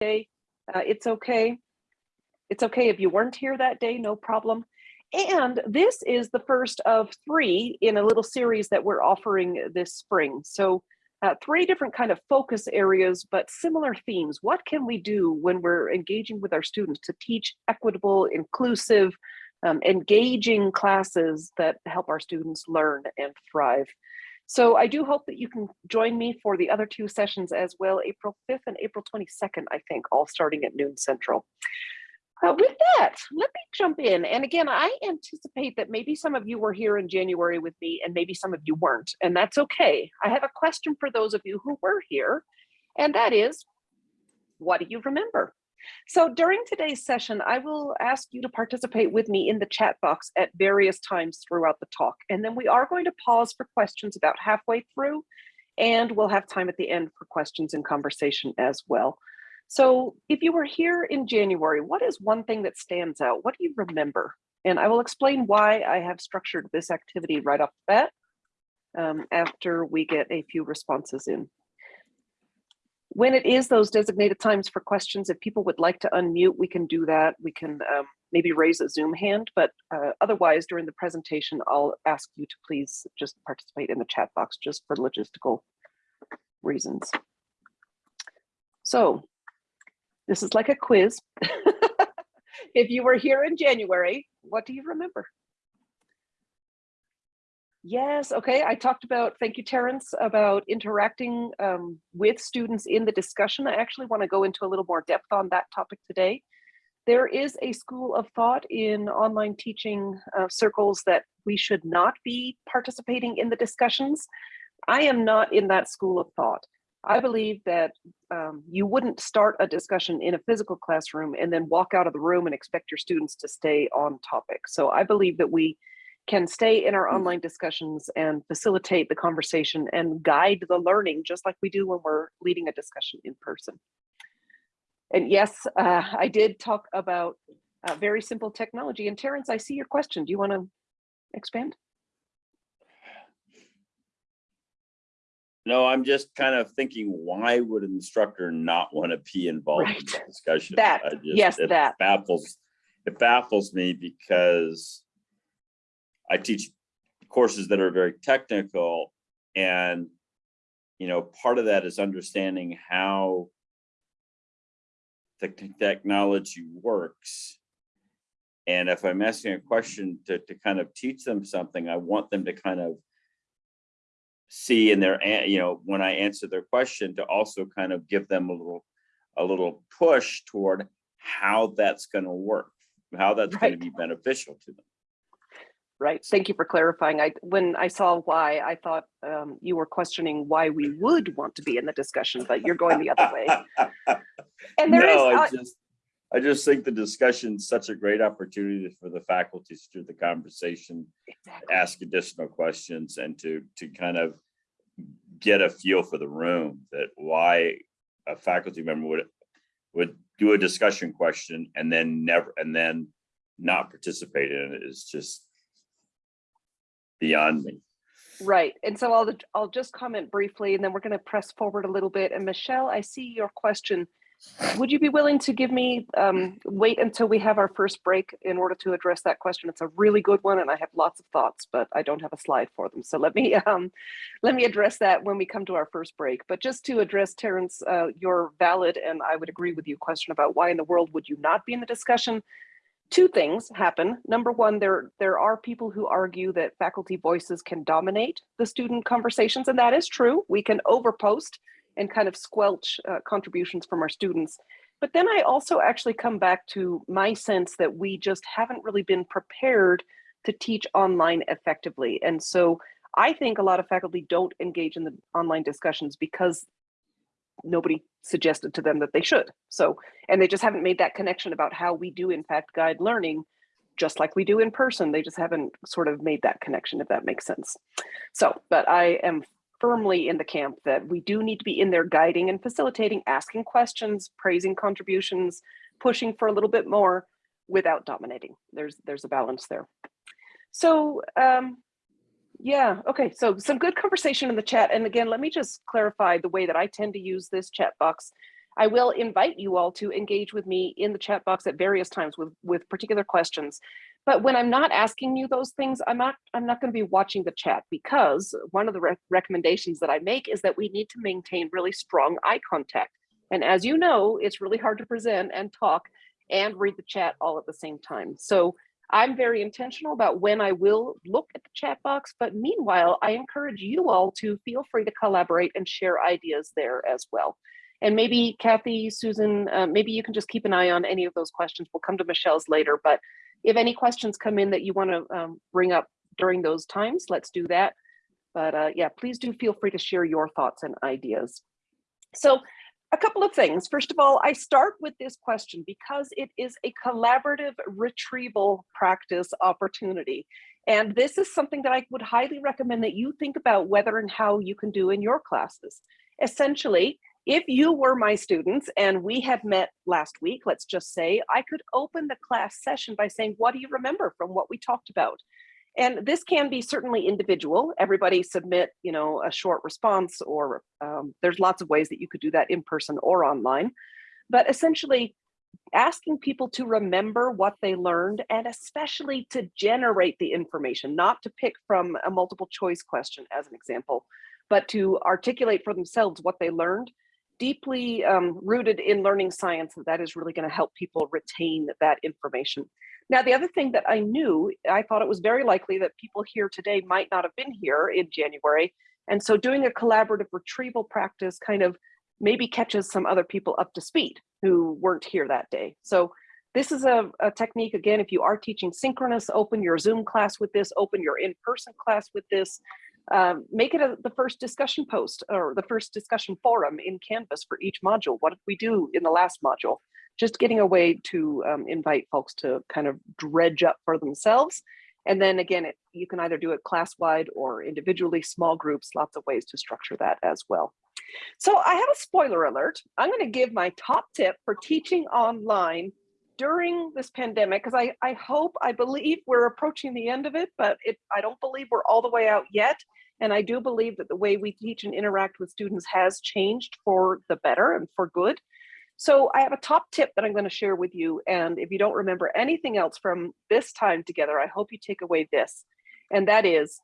day, uh, it's okay. It's okay if you weren't here that day, no problem. And this is the first of three in a little series that we're offering this spring. So uh, three different kind of focus areas, but similar themes. What can we do when we're engaging with our students to teach equitable, inclusive, um, engaging classes that help our students learn and thrive? So I do hope that you can join me for the other two sessions as well, April 5th and April 22nd, I think, all starting at noon central. Uh, with that, let me jump in. And again, I anticipate that maybe some of you were here in January with me and maybe some of you weren't, and that's okay. I have a question for those of you who were here, and that is, what do you remember? So during today's session, I will ask you to participate with me in the chat box at various times throughout the talk. And then we are going to pause for questions about halfway through, and we'll have time at the end for questions and conversation as well. So if you were here in January, what is one thing that stands out? What do you remember? And I will explain why I have structured this activity right off the bat um, after we get a few responses in. When it is those designated times for questions, if people would like to unmute, we can do that. We can um, maybe raise a Zoom hand, but uh, otherwise during the presentation, I'll ask you to please just participate in the chat box just for logistical reasons. So this is like a quiz. if you were here in January, what do you remember? Yes, okay. I talked about, thank you, Terrence, about interacting um, with students in the discussion. I actually want to go into a little more depth on that topic today. There is a school of thought in online teaching uh, circles that we should not be participating in the discussions. I am not in that school of thought. I believe that um, you wouldn't start a discussion in a physical classroom and then walk out of the room and expect your students to stay on topic. So I believe that we can stay in our hmm. online discussions and facilitate the conversation and guide the learning just like we do when we're leading a discussion in person. And yes, uh, I did talk about uh, very simple technology. And Terrence, I see your question. Do you want to expand? No, I'm just kind of thinking, why would an instructor not want to be involved Right. in the discussion? That, just- yes, it that. Baffles, it baffles me because I teach courses that are very technical and, you know, part of that is understanding how the technology works. And if I'm asking a question to, to kind of teach them something, I want them to kind of see in their, you know, when I answer their question to also kind of give them a little, a little push toward how that's gonna work, how that's gonna be beneficial to them. Right. Thank you for clarifying. I when I saw why, I thought um, you were questioning why we would want to be in the discussion, but you're going the other way. And there is, No, I uh, just, I just think the discussion's such a great opportunity for the faculty to do the conversation, exactly. ask additional questions and to, to kind of get a feel for the room that why a faculty member would, would do a discussion question and then never, and then not participate in it is just beyond me. Right. And so I'll I'll just comment briefly and then we're going to press forward a little bit. And Michelle, I see your question. Would you be willing to give me um, wait until we have our first break in order to address that question? It's a really good one and I have lots of thoughts, but I don't have a slide for them. So let me um, let me address that when we come to our first break. But just to address Terrence, uh, your valid and I would agree with you question about why in the world would you not be in the discussion? Two things happen. Number one, there, there are people who argue that faculty voices can dominate the student conversations, and that is true. We can overpost and kind of squelch uh, contributions from our students. But then I also actually come back to my sense that we just haven't really been prepared to teach online effectively. And so I think a lot of faculty don't engage in the online discussions because nobody suggested to them that they should. So, and they just haven't made that connection about how we do in fact guide learning just like we do in person. They just haven't sort of made that connection, if that makes sense. So, but I am firmly in the camp that we do need to be in there guiding and facilitating, asking questions, praising contributions, pushing for a little bit more without dominating. There's there's a balance there. So um, yeah, okay, so some good conversation in the chat. And again, let me just clarify the way that I tend to use this chat box. I will invite you all to engage with me in the chat box at various times with, with particular questions. But when I'm not asking you those things, I'm not, I'm not going to be watching the chat because one of the re recommendations that I make is that we need to maintain really strong eye contact. And as you know, it's really hard to present and talk and read the chat all at the same time. So I'm very intentional about when I will look at the chat box, but meanwhile, I encourage you all to feel free to collaborate and share ideas there as well. And maybe Kathy, Susan, uh, maybe you can just keep an eye on any of those questions. We'll come to Michelle's later, but if any questions come in that you want to um, bring up during those times, let's do that. But uh, yeah, please do feel free to share your thoughts and ideas. So a couple of things. First of all, I start with this question because it is a collaborative retrieval practice opportunity. And this is something that I would highly recommend that you think about whether and how you can do in your classes. Essentially, if you were my students and we had met last week, let's just say, I could open the class session by saying, what do you remember from what we talked about? And this can be certainly individual. Everybody submit, you know, a short response or um, there's lots of ways that you could do that in person or online. But essentially asking people to remember what they learned and especially to generate the information, not to pick from a multiple choice question as an example, but to articulate for themselves what they learned deeply um, rooted in learning science that is really going to help people retain that information. Now, the other thing that I knew, I thought it was very likely that people here today might not have been here in January. And so doing a collaborative retrieval practice kind of maybe catches some other people up to speed who weren't here that day. So this is a, a technique, again, if you are teaching synchronous, open your Zoom class with this, open your in-person class with this, um, make it a, the first discussion post or the first discussion forum in Canvas for each module. What did we do in the last module? Just getting a way to um, invite folks to kind of dredge up for themselves. And then again, it, you can either do it class-wide or individually, small groups, lots of ways to structure that as well. So I have a spoiler alert. I'm gonna give my top tip for teaching online during this pandemic, because I, I hope, I believe we're approaching the end of it, but it, I don't believe we're all the way out yet. And I do believe that the way we teach and interact with students has changed for the better and for good. So I have a top tip that I'm going to share with you. And if you don't remember anything else from this time together, I hope you take away this. And that is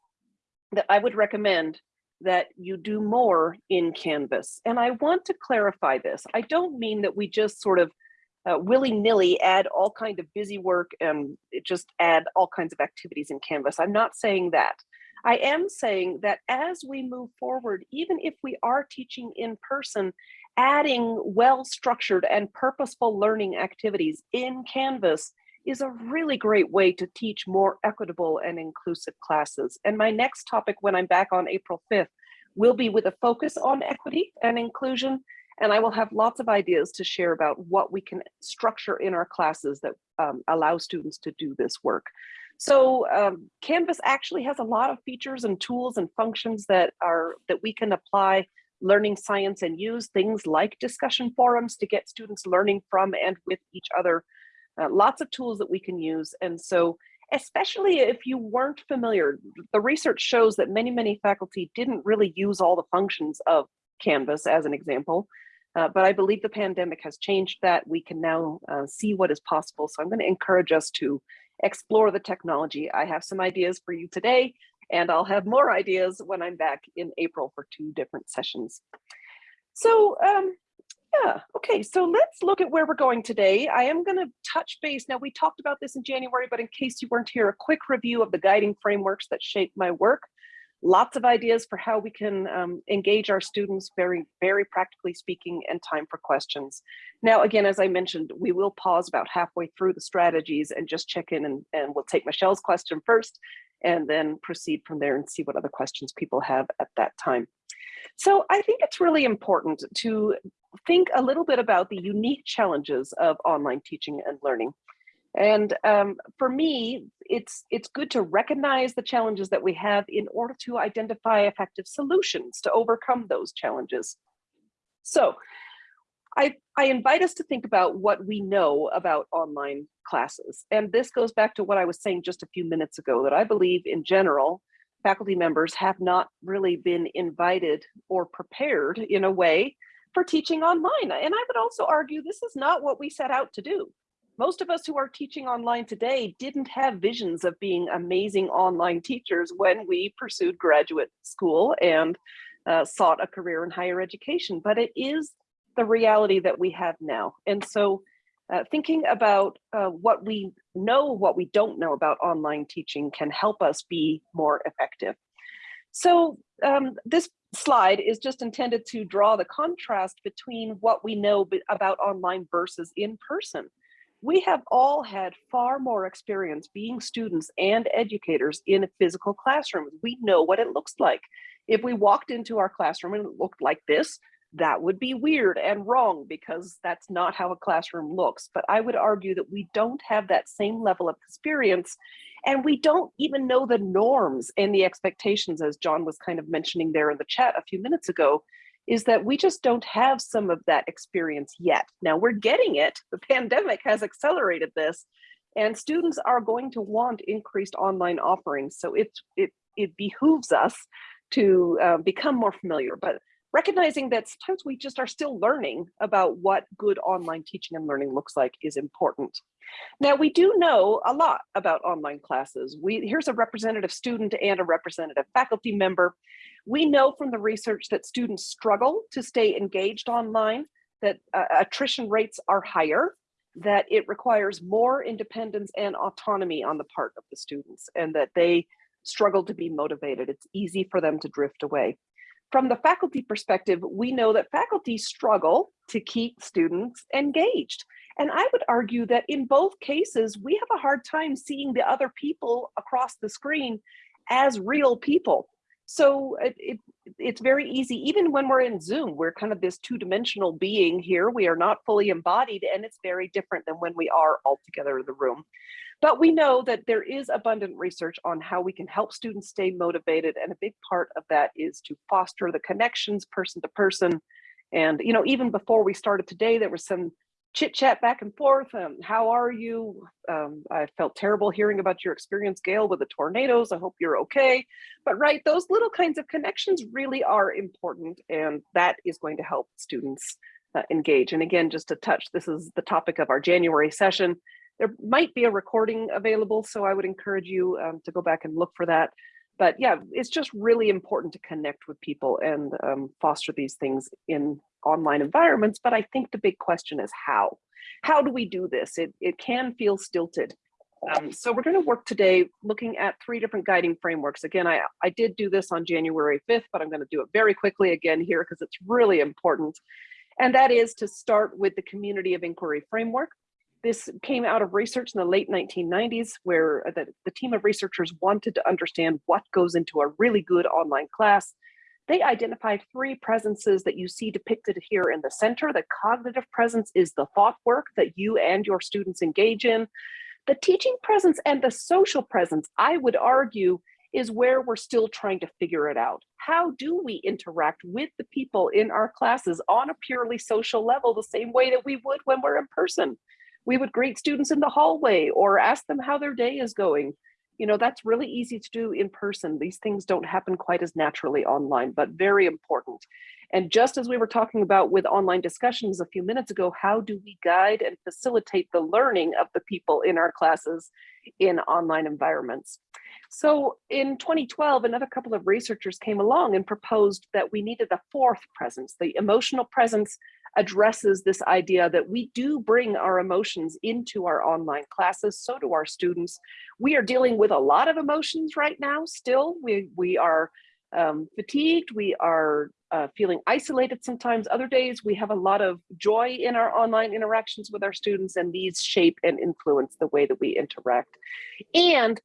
that I would recommend that you do more in Canvas. And I want to clarify this. I don't mean that we just sort of uh, willy-nilly add all kind of busy work and just add all kinds of activities in Canvas. I'm not saying that. I am saying that as we move forward, even if we are teaching in person, adding well-structured and purposeful learning activities in Canvas is a really great way to teach more equitable and inclusive classes. And my next topic when I'm back on April 5th will be with a focus on equity and inclusion. And I will have lots of ideas to share about what we can structure in our classes that um, allow students to do this work. So um, Canvas actually has a lot of features and tools and functions that are that we can apply learning science and use things like discussion forums to get students learning from and with each other. Uh, lots of tools that we can use. And so especially if you weren't familiar, the research shows that many, many faculty didn't really use all the functions of Canvas as an example. Uh, but I believe the pandemic has changed that. We can now uh, see what is possible. So I'm going to encourage us to explore the technology. I have some ideas for you today, and I'll have more ideas when I'm back in April for two different sessions. So um, yeah, okay, so let's look at where we're going today. I am going to touch base. Now, we talked about this in January, but in case you weren't here, a quick review of the guiding frameworks that shape my work lots of ideas for how we can um, engage our students very, very practically speaking and time for questions. Now, again, as I mentioned, we will pause about halfway through the strategies and just check in and, and we'll take Michelle's question first and then proceed from there and see what other questions people have at that time. So I think it's really important to think a little bit about the unique challenges of online teaching and learning. And um, for me, it's it's good to recognize the challenges that we have in order to identify effective solutions to overcome those challenges. So I, I invite us to think about what we know about online classes. And this goes back to what I was saying just a few minutes ago, that I believe in general, faculty members have not really been invited or prepared in a way for teaching online. And I would also argue this is not what we set out to do. Most of us who are teaching online today didn't have visions of being amazing online teachers when we pursued graduate school and uh, sought a career in higher education, but it is the reality that we have now. And so uh, thinking about uh, what we know, what we don't know about online teaching can help us be more effective. So um, this slide is just intended to draw the contrast between what we know about online versus in person. We have all had far more experience being students and educators in a physical classrooms. We know what it looks like. If we walked into our classroom and it looked like this, that would be weird and wrong because that's not how a classroom looks. But I would argue that we don't have that same level of experience and we don't even know the norms and the expectations as John was kind of mentioning there in the chat a few minutes ago, is that we just don't have some of that experience yet. Now we're getting it. The pandemic has accelerated this and students are going to want increased online offerings. So it, it, it behooves us to uh, become more familiar. But recognizing that sometimes we just are still learning about what good online teaching and learning looks like is important. Now we do know a lot about online classes. We Here's a representative student and a representative faculty member. We know from the research that students struggle to stay engaged online, that uh, attrition rates are higher, that it requires more independence and autonomy on the part of the students, and that they struggle to be motivated. It's easy for them to drift away. From the faculty perspective, we know that faculty struggle to keep students engaged. And I would argue that in both cases, we have a hard time seeing the other people across the screen as real people. So it, it, it's very easy, even when we're in Zoom, we're kind of this two-dimensional being here. We are not fully embodied and it's very different than when we are all together in the room. But we know that there is abundant research on how we can help students stay motivated. And a big part of that is to foster the connections person to person. And, you know, even before we started today, there was some chit chat back and forth. Um, how are you? Um, I felt terrible hearing about your experience, Gail, with the tornadoes. I hope you're okay. But right, those little kinds of connections really are important. And that is going to help students uh, engage. And again, just to touch, this is the topic of our January session. There might be a recording available, so I would encourage you um, to go back and look for that. But yeah, it's just really important to connect with people and um, foster these things in online environments. But I think the big question is how? How do we do this? It, it can feel stilted. Um, so we're going to work today looking at three different guiding frameworks. Again, I, I did do this on January 5th, but I'm going to do it very quickly again here because it's really important. And that is to start with the community of inquiry framework. This came out of research in the late 1990s where uh, the, the team of researchers wanted to understand what goes into a really good online class. They identified three presences that you see depicted here in the center. The cognitive presence is the thought work that you and your students engage in. The teaching presence and the social presence, I would argue, is where we're still trying to figure it out. How do we interact with the people in our classes on a purely social level the same way that we would when we're in person? We would greet students in the hallway or ask them how their day is going. You know, that's really easy to do in person. These things don't happen quite as naturally online, but very important. And just as we were talking about with online discussions a few minutes ago, how do we guide and facilitate the learning of the people in our classes in online environments? So in 2012, another couple of researchers came along and proposed that we needed a fourth presence, the emotional presence addresses this idea that we do bring our emotions into our online classes, so do our students. We are dealing with a lot of emotions right now still. We, we are um, fatigued, we are uh, feeling isolated sometimes. Other days we have a lot of joy in our online interactions with our students and these shape and influence the way that we interact. And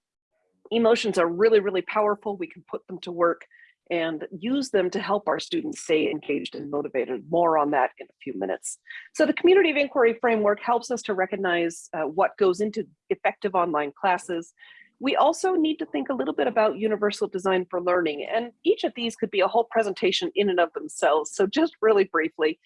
emotions are really, really powerful. We can put them to work and use them to help our students stay engaged and motivated. More on that in a few minutes. So the community of inquiry framework helps us to recognize uh, what goes into effective online classes. We also need to think a little bit about universal design for learning, and each of these could be a whole presentation in and of themselves. So just really briefly,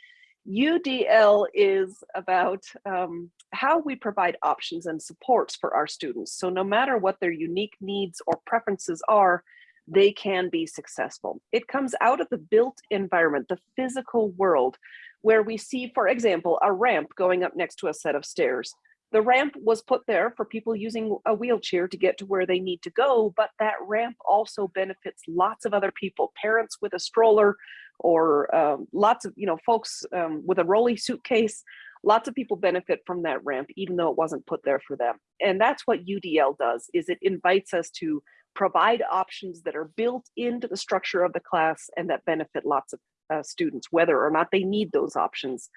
UDL is about um, how we provide options and supports for our students. So no matter what their unique needs or preferences are, they can be successful. It comes out of the built environment, the physical world, where we see, for example, a ramp going up next to a set of stairs. The ramp was put there for people using a wheelchair to get to where they need to go, but that ramp also benefits lots of other people, parents with a stroller or um, lots of, you know, folks um, with a rolly suitcase. Lots of people benefit from that ramp, even though it wasn't put there for them. And that's what UDL does, is it invites us to provide options that are built into the structure of the class and that benefit lots of uh, students, whether or not they need those options.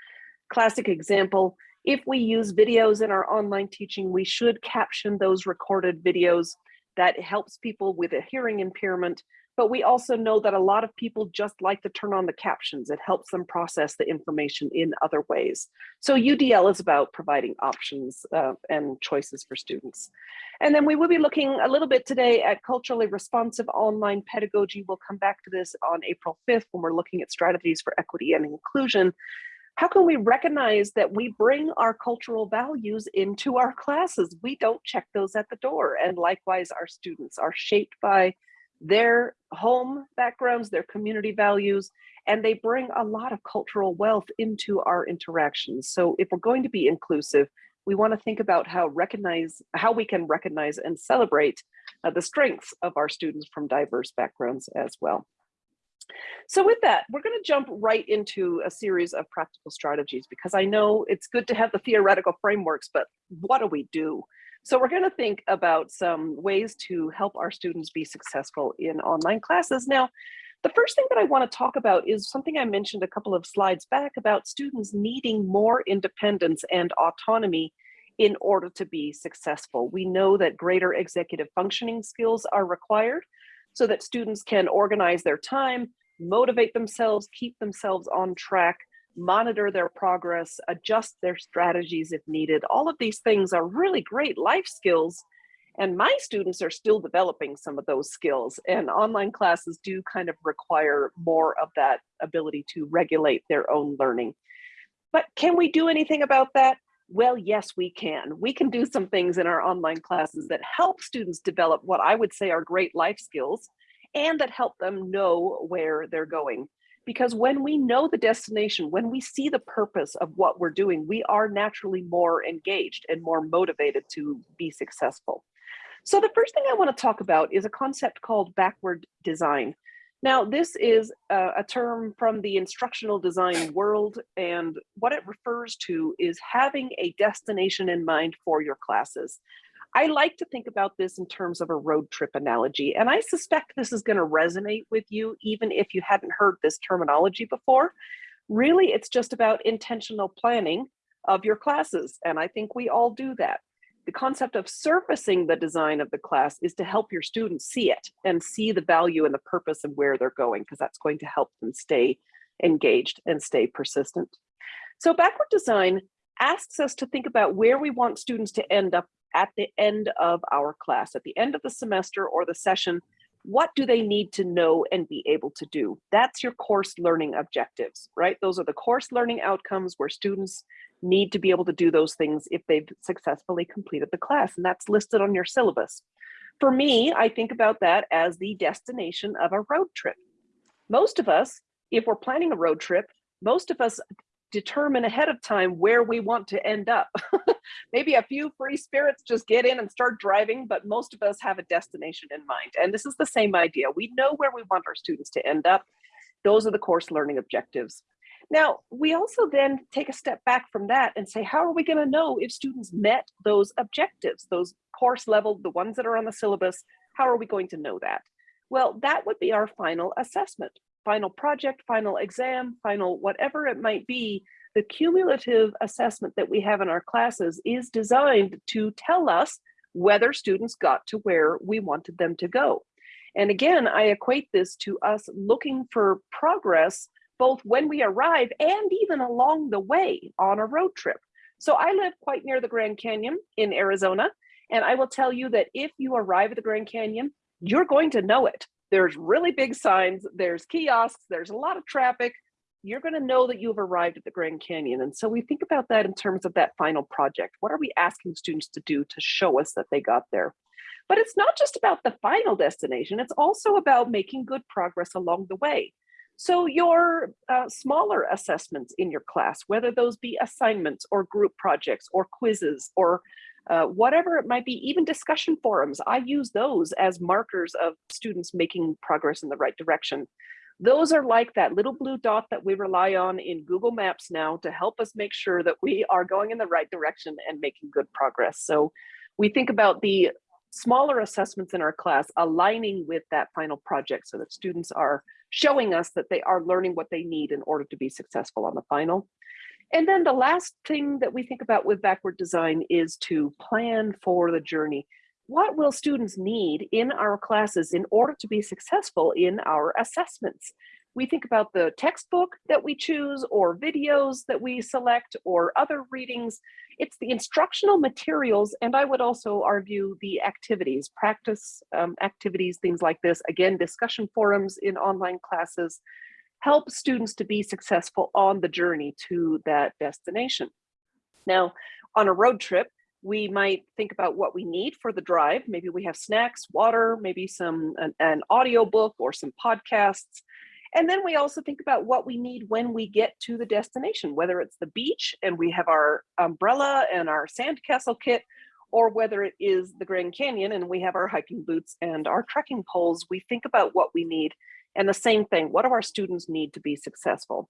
Classic example, if we use videos in our online teaching, we should caption those recorded videos. That helps people with a hearing impairment, but we also know that a lot of people just like to turn on the captions. It helps them process the information in other ways. So UDL is about providing options uh, and choices for students. And then we will be looking a little bit today at culturally responsive online pedagogy. We'll come back to this on April 5th when we're looking at strategies for equity and inclusion how can we recognize that we bring our cultural values into our classes? We don't check those at the door. And likewise, our students are shaped by their home backgrounds, their community values, and they bring a lot of cultural wealth into our interactions. So if we're going to be inclusive, we want to think about how recognize how we can recognize and celebrate uh, the strengths of our students from diverse backgrounds as well. So with that, we're going to jump right into a series of practical strategies because I know it's good to have the theoretical frameworks, but what do we do? So we're going to think about some ways to help our students be successful in online classes. Now, the first thing that I want to talk about is something I mentioned a couple of slides back about students needing more independence and autonomy in order to be successful. We know that greater executive functioning skills are required so that students can organize their time, motivate themselves, keep themselves on track, monitor their progress, adjust their strategies if needed. All of these things are really great life skills. And my students are still developing some of those skills and online classes do kind of require more of that ability to regulate their own learning. But can we do anything about that? Well, yes, we can. We can do some things in our online classes that help students develop what I would say are great life skills and that help them know where they're going. Because when we know the destination, when we see the purpose of what we're doing, we are naturally more engaged and more motivated to be successful. So the first thing I want to talk about is a concept called backward design. Now, this is a, a, term from the instructional design world, and what it refers to is having a destination in mind for your classes. I like to think about this in terms of a road trip analogy, and I suspect this is going to resonate with you even if you hadn't heard this terminology before. Really, it's just about intentional planning of your classes, and I think we all do that. The concept of surfacing the design of the class is to help your students see it and see the value and the purpose of where they're going, because that's going to help them stay engaged and stay persistent. So backward design asks us to think about where we want students to end up at the end of our class, at the end of the semester or the session, what do they need to know and be able to do? That's your course learning objectives, right? Those are the course learning outcomes where students need to be able to do those things if they've successfully completed the class, and that's listed on your syllabus. For me, I think about that as the destination of a road trip. Most of us, if we're planning a road trip, most of us determine ahead of time where we want to end up. Maybe a few free spirits just get in and start driving, but most of us have a destination in mind. And this is the same idea. We know where we want our students to end up. Those are the course learning objectives. Now, we also then take a step back from that and say, how are we going to know if students met those objectives, those course level, the ones that are on the syllabus? How are we going to know that? Well, that would be our final assessment final project, final exam, final whatever it might be, the cumulative assessment that we have in our classes is designed to tell us whether students got to where we wanted them to go. And again, I equate this to us looking for progress both when we arrive and even along the way on a road trip. So I live quite near the Grand Canyon in Arizona, and I will tell you that if you arrive at the Grand Canyon, you're going to know it. There's really big signs, there's kiosks, there's a lot of traffic. You're going to know that you've arrived at the Grand Canyon. And so we think about that in terms of that final project. What are we asking students to do to show us that they got there? But it's not just about the final destination, it's also about making good progress along the way. So your uh, smaller assessments in your class, whether those be assignments or group projects or quizzes or uh, whatever it might be, even discussion forums, I use those as markers of students making progress in the right direction. Those are like that little blue dot that we rely on in Google Maps now to help us make sure that we are going in the right direction and making good progress. So we think about the smaller assessments in our class aligning with that final project so that students are showing us that they are learning what they need in order to be successful on the final. And then the last thing that we think about with backward design is to plan for the journey. What will students need in our classes in order to be successful in our assessments? We think about the textbook that we choose or videos that we select or other readings. It's the instructional materials and I would also argue the activities, practice um, activities, things like this. Again, discussion forums in online classes help students to be successful on the journey to that destination. Now, on a road trip, we might think about what we need for the drive. Maybe we have snacks, water, maybe some an, an audio book or some podcasts. And then we also think about what we need when we get to the destination, whether it's the beach and we have our umbrella and our sandcastle kit, or whether it is the Grand Canyon and we have our hiking boots and our trekking poles, we think about what we need. And the same thing, what do our students need to be successful?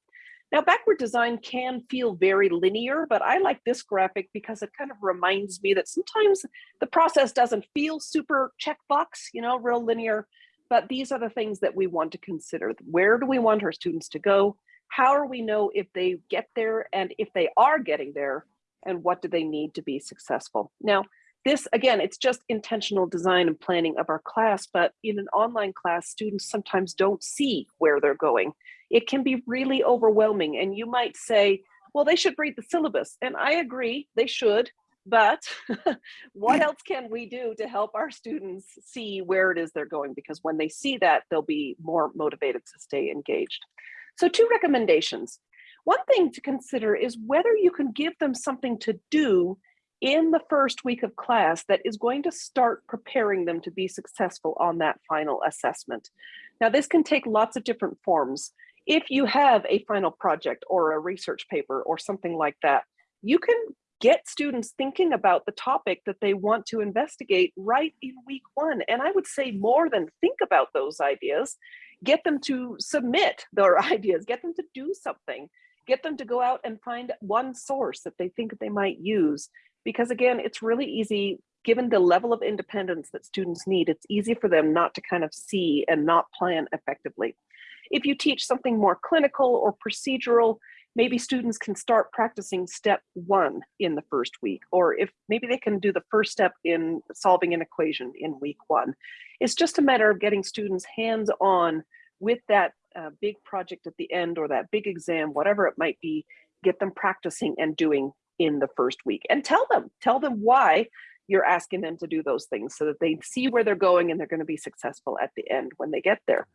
Now, backward design can feel very linear, but I like this graphic because it kind of reminds me that sometimes the process doesn't feel super checkbox, you know, real linear. But these are the things that we want to consider. Where do we want our students to go? How do we know if they get there and if they are getting there? And what do they need to be successful? Now, this, again, it's just intentional design and planning of our class, but in an online class, students sometimes don't see where they're going. It can be really overwhelming and you might say, well, they should read the syllabus. And I agree, they should, but what else can we do to help our students see where it is they're going? Because when they see that, they'll be more motivated to stay engaged. So two recommendations. One thing to consider is whether you can give them something to do in the first week of class that is going to start preparing them to be successful on that final assessment. Now, this can take lots of different forms. If you have a final project or a research paper or something like that, you can get students thinking about the topic that they want to investigate right in week one. And I would say more than think about those ideas, get them to submit their ideas, get them to do something, get them to go out and find one source that they think they might use because again, it's really easy, given the level of independence that students need, it's easy for them not to kind of see and not plan effectively. If you teach something more clinical or procedural, maybe students can start practicing step one in the first week, or if maybe they can do the first step in solving an equation in week one. It's just a matter of getting students hands on with that uh, big project at the end or that big exam, whatever it might be, get them practicing and doing in the first week and tell them, tell them why you're asking them to do those things so that they see where they're going and they're going to be successful at the end when they get there.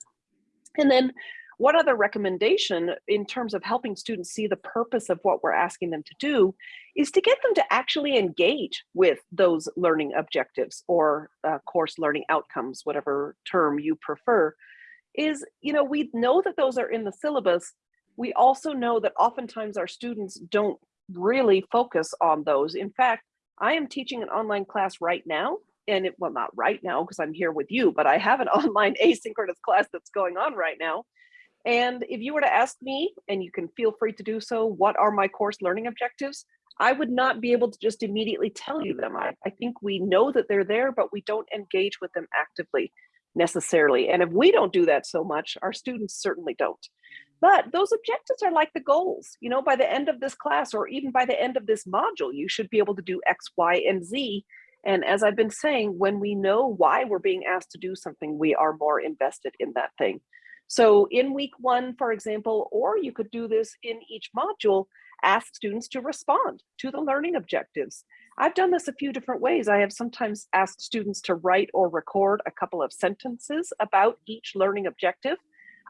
And then one other recommendation in terms of helping students see the purpose of what we're asking them to do is to get them to actually engage with those learning objectives or uh, course learning outcomes, whatever term you prefer, is, you know, we know that those are in the syllabus. We also know that oftentimes our students don't really focus on those. In fact, I am teaching an online class right now and it, well, not right now because I'm here with you, but I have an online asynchronous class that's going on right now. And if you were to ask me, and you can feel free to do so, what are my course learning objectives? I would not be able to just immediately tell you them. I, I think we know that they're there, but we don't engage with them actively necessarily. And if we don't do that so much, our students certainly don't. But those objectives are like the goals, you know, by the end of this class or even by the end of this module, you should be able to do X, Y, and Z. And as I've been saying, when we know why we're being asked to do something, we are more invested in that thing. So in week one, for example, or you could do this in each module, ask students to respond to the learning objectives. I've done this a few different ways. I have sometimes asked students to write or record a couple of sentences about each learning objective.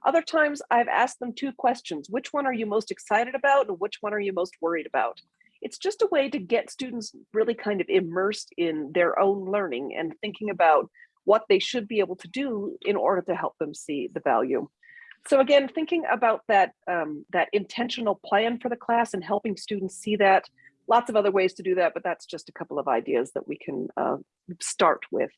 Other times I've asked them two questions. Which one are you most excited about and which one are you most worried about? It's just a way to get students really kind of immersed in their own learning and thinking about what they should be able to do in order to help them see the value. So again, thinking about that, um, that intentional plan for the class and helping students see that, lots of other ways to do that, but that's just a couple of ideas that we can uh, start with.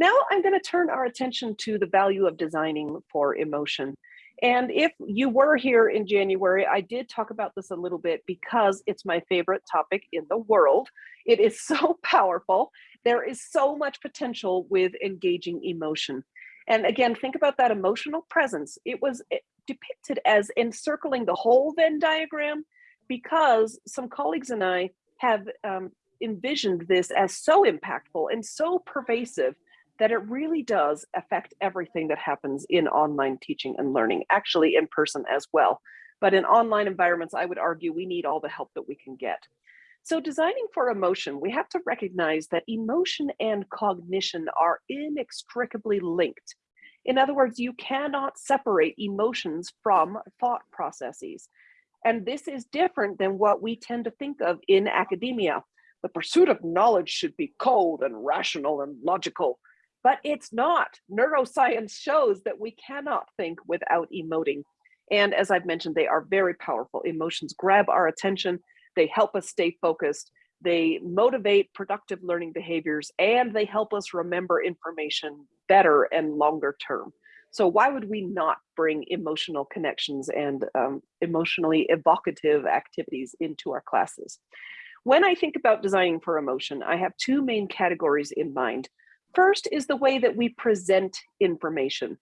Now I'm gonna turn our attention to the value of designing for emotion. And if you were here in January, I did talk about this a little bit because it's my favorite topic in the world. It is so powerful. There is so much potential with engaging emotion. And again, think about that emotional presence. It was eh, depicted as encircling the whole Venn diagram because some colleagues and I have um, envisioned this as so impactful and so pervasive that it really does affect everything that happens in online teaching and learning, actually in person as well. But in online environments, I would argue we need all the help that we can get. So designing for emotion, we have to recognize that emotion and cognition are inextricably linked. In other words, you cannot separate emotions from thought processes. And this is different than what we tend to think of in academia. The pursuit of knowledge should be cold and rational and logical but it's not. Neuroscience shows that we cannot think without emoting. And as I've mentioned, they are very powerful. Emotions grab our attention, they help us stay focused, they motivate productive learning behaviors, and they help us remember information better and longer term. So why would we not bring emotional connections and um, emotionally evocative activities into our classes? When I think about designing for emotion, I have two main categories in mind. First is the way that we present information.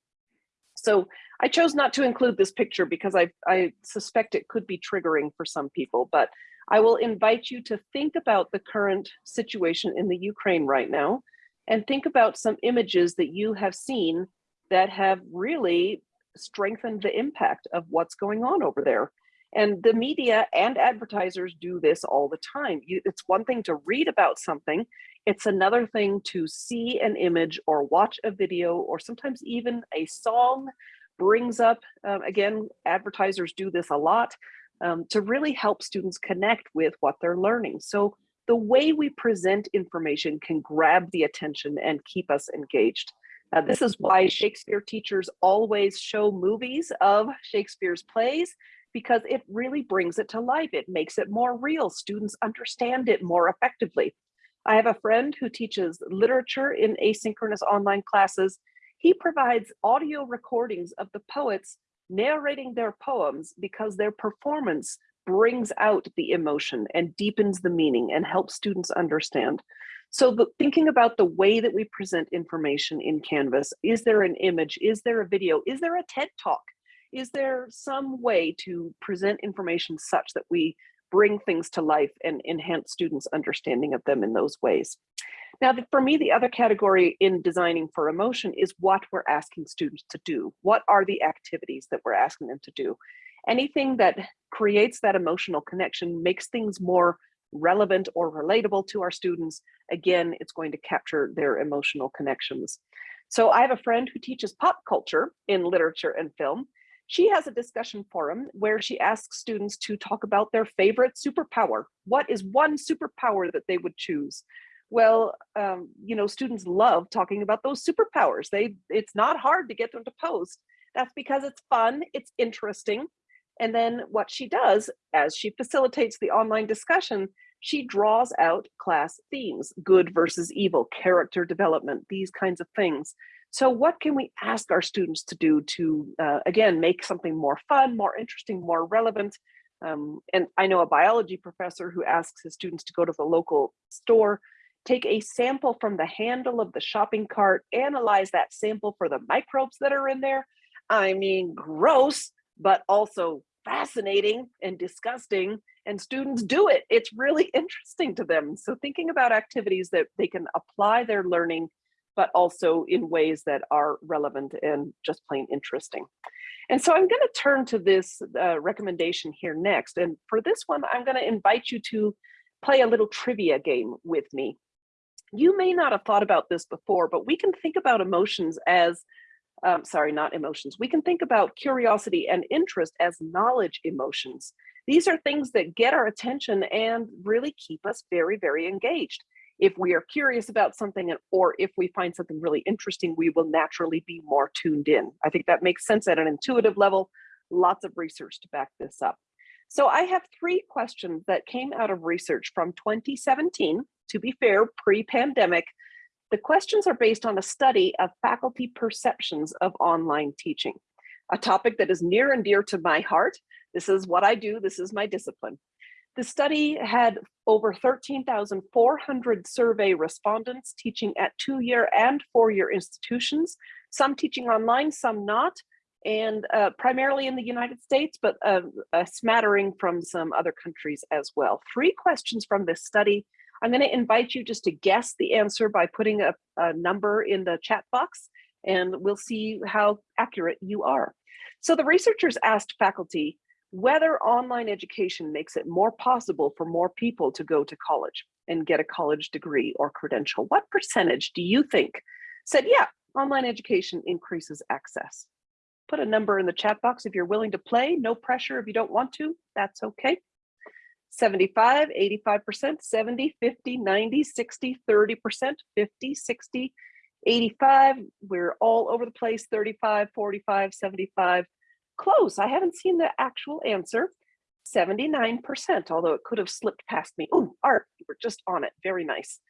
So I chose not to include this picture because I, I suspect it could be triggering for some people, but I will invite you to think about the current situation in the Ukraine right now and think about some images that you have seen that have really strengthened the impact of what's going on over there. And the media and advertisers do this all the time. You, it's one thing to read about something, it's another thing to see an image or watch a video or sometimes even a song brings up, um, again, advertisers do this a lot, um, to really help students connect with what they're learning. So the way we present information can grab the attention and keep us engaged. Uh, this is why Shakespeare teachers always show movies of Shakespeare's plays because it really brings it to life. It makes it more real. Students understand it more effectively. I have a friend who teaches literature in asynchronous online classes. He provides audio recordings of the poets narrating their poems because their performance brings out the emotion and deepens the meaning and helps students understand. So the, thinking about the way that we present information in Canvas, is there an image? Is there a video? Is there a TED Talk? Is there some way to present information such that we bring things to life and enhance students' understanding of them in those ways. Now, for me, the other category in designing for emotion is what we're asking students to do. What are the activities that we're asking them to do? Anything that creates that emotional connection makes things more relevant or relatable to our students. Again, it's going to capture their emotional connections. So I have a friend who teaches pop culture in literature and film, she has a discussion forum where she asks students to talk about their favorite superpower. What is one superpower that they would choose? Well, um, you know, students love talking about those superpowers. They, it's not hard to get them to post. That's because it's fun, it's interesting. And then what she does as she facilitates the online discussion, she draws out class themes, good versus evil, character development, these kinds of things. So what can we ask our students to do to, uh, again, make something more fun, more interesting, more relevant? Um, and I know a biology professor who asks his students to go to the local store, take a sample from the handle of the shopping cart, analyze that sample for the microbes that are in there. I mean, gross, but also fascinating and disgusting and students do it. It's really interesting to them. So thinking about activities that they can apply their learning but also in ways that are relevant and just plain interesting. And so I'm going to turn to this uh, recommendation here next. And for this one, I'm going to invite you to play a little trivia game with me. You may not have thought about this before, but we can think about emotions as, um, sorry, not emotions. We can think about curiosity and interest as knowledge emotions. These are things that get our attention and really keep us very, very engaged If we are curious about something and- or if we find something really interesting, we will naturally be more tuned in. I think that makes sense at an intuitive level. Lots of research to back this up. So I have three questions that came out of research from 2017. To be fair, pre-pandemic, the questions are based on a study of faculty perceptions of online teaching, a topic that is near and dear to my heart. This is what I do, this is my discipline. The study had over 13,400 survey respondents teaching at two-year and four-year institutions, some teaching online, some not, and uh, primarily in the United States, but uh, a smattering from some other countries as well. Three questions from this study. I'm going to invite you just to guess the answer by putting a, a number in the chat box, and we'll see how accurate you are. So the researchers asked faculty whether online education makes it more possible for more people to go to college and get a college degree or credential. What percentage do you think said, yeah, online education increases access? Put a number in the chat box if you're willing to play. No pressure if you don't want to, that's okay. 75, 85%, 70, 50, 90, 60, 30%, 50, 60, 85. We're all over the place, 35, 45, 75. Close, I haven't seen the actual answer. 79%, although it could have slipped past me. Oh, Art, you were just on it, very nice.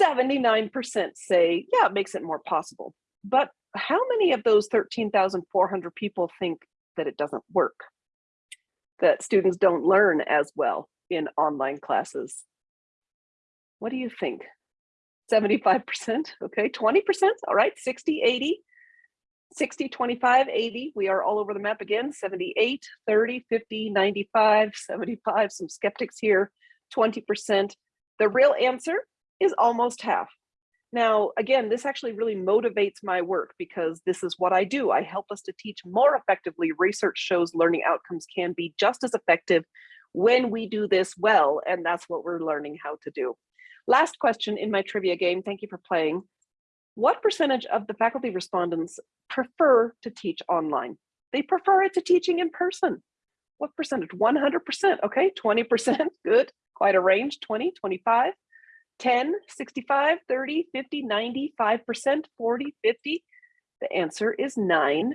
79% say, yeah, it makes it more possible. But how many of those 13,400 people think that it doesn't work? That students don't learn as well in online classes? What do you think? 75%, okay, 20%, all right, 60, 80, 60, 25, 80, we are all over the map again, 78, 30, 50, 95, 75, some skeptics here, 20%. The real answer is almost half. Now, again, this actually really motivates my work because this is what I do. I help us to teach more effectively. Research shows learning outcomes can be just as effective when we do this well, and that's what we're learning how to do. Last question in my trivia game, thank you for playing. What percentage of the faculty respondents prefer to teach online? They prefer it to teaching in person. What percentage? 100%, okay, 20%, good, quite a range, 20, 25. 10, 65, 30, 50, 95%, 40, 50? The answer is 9%.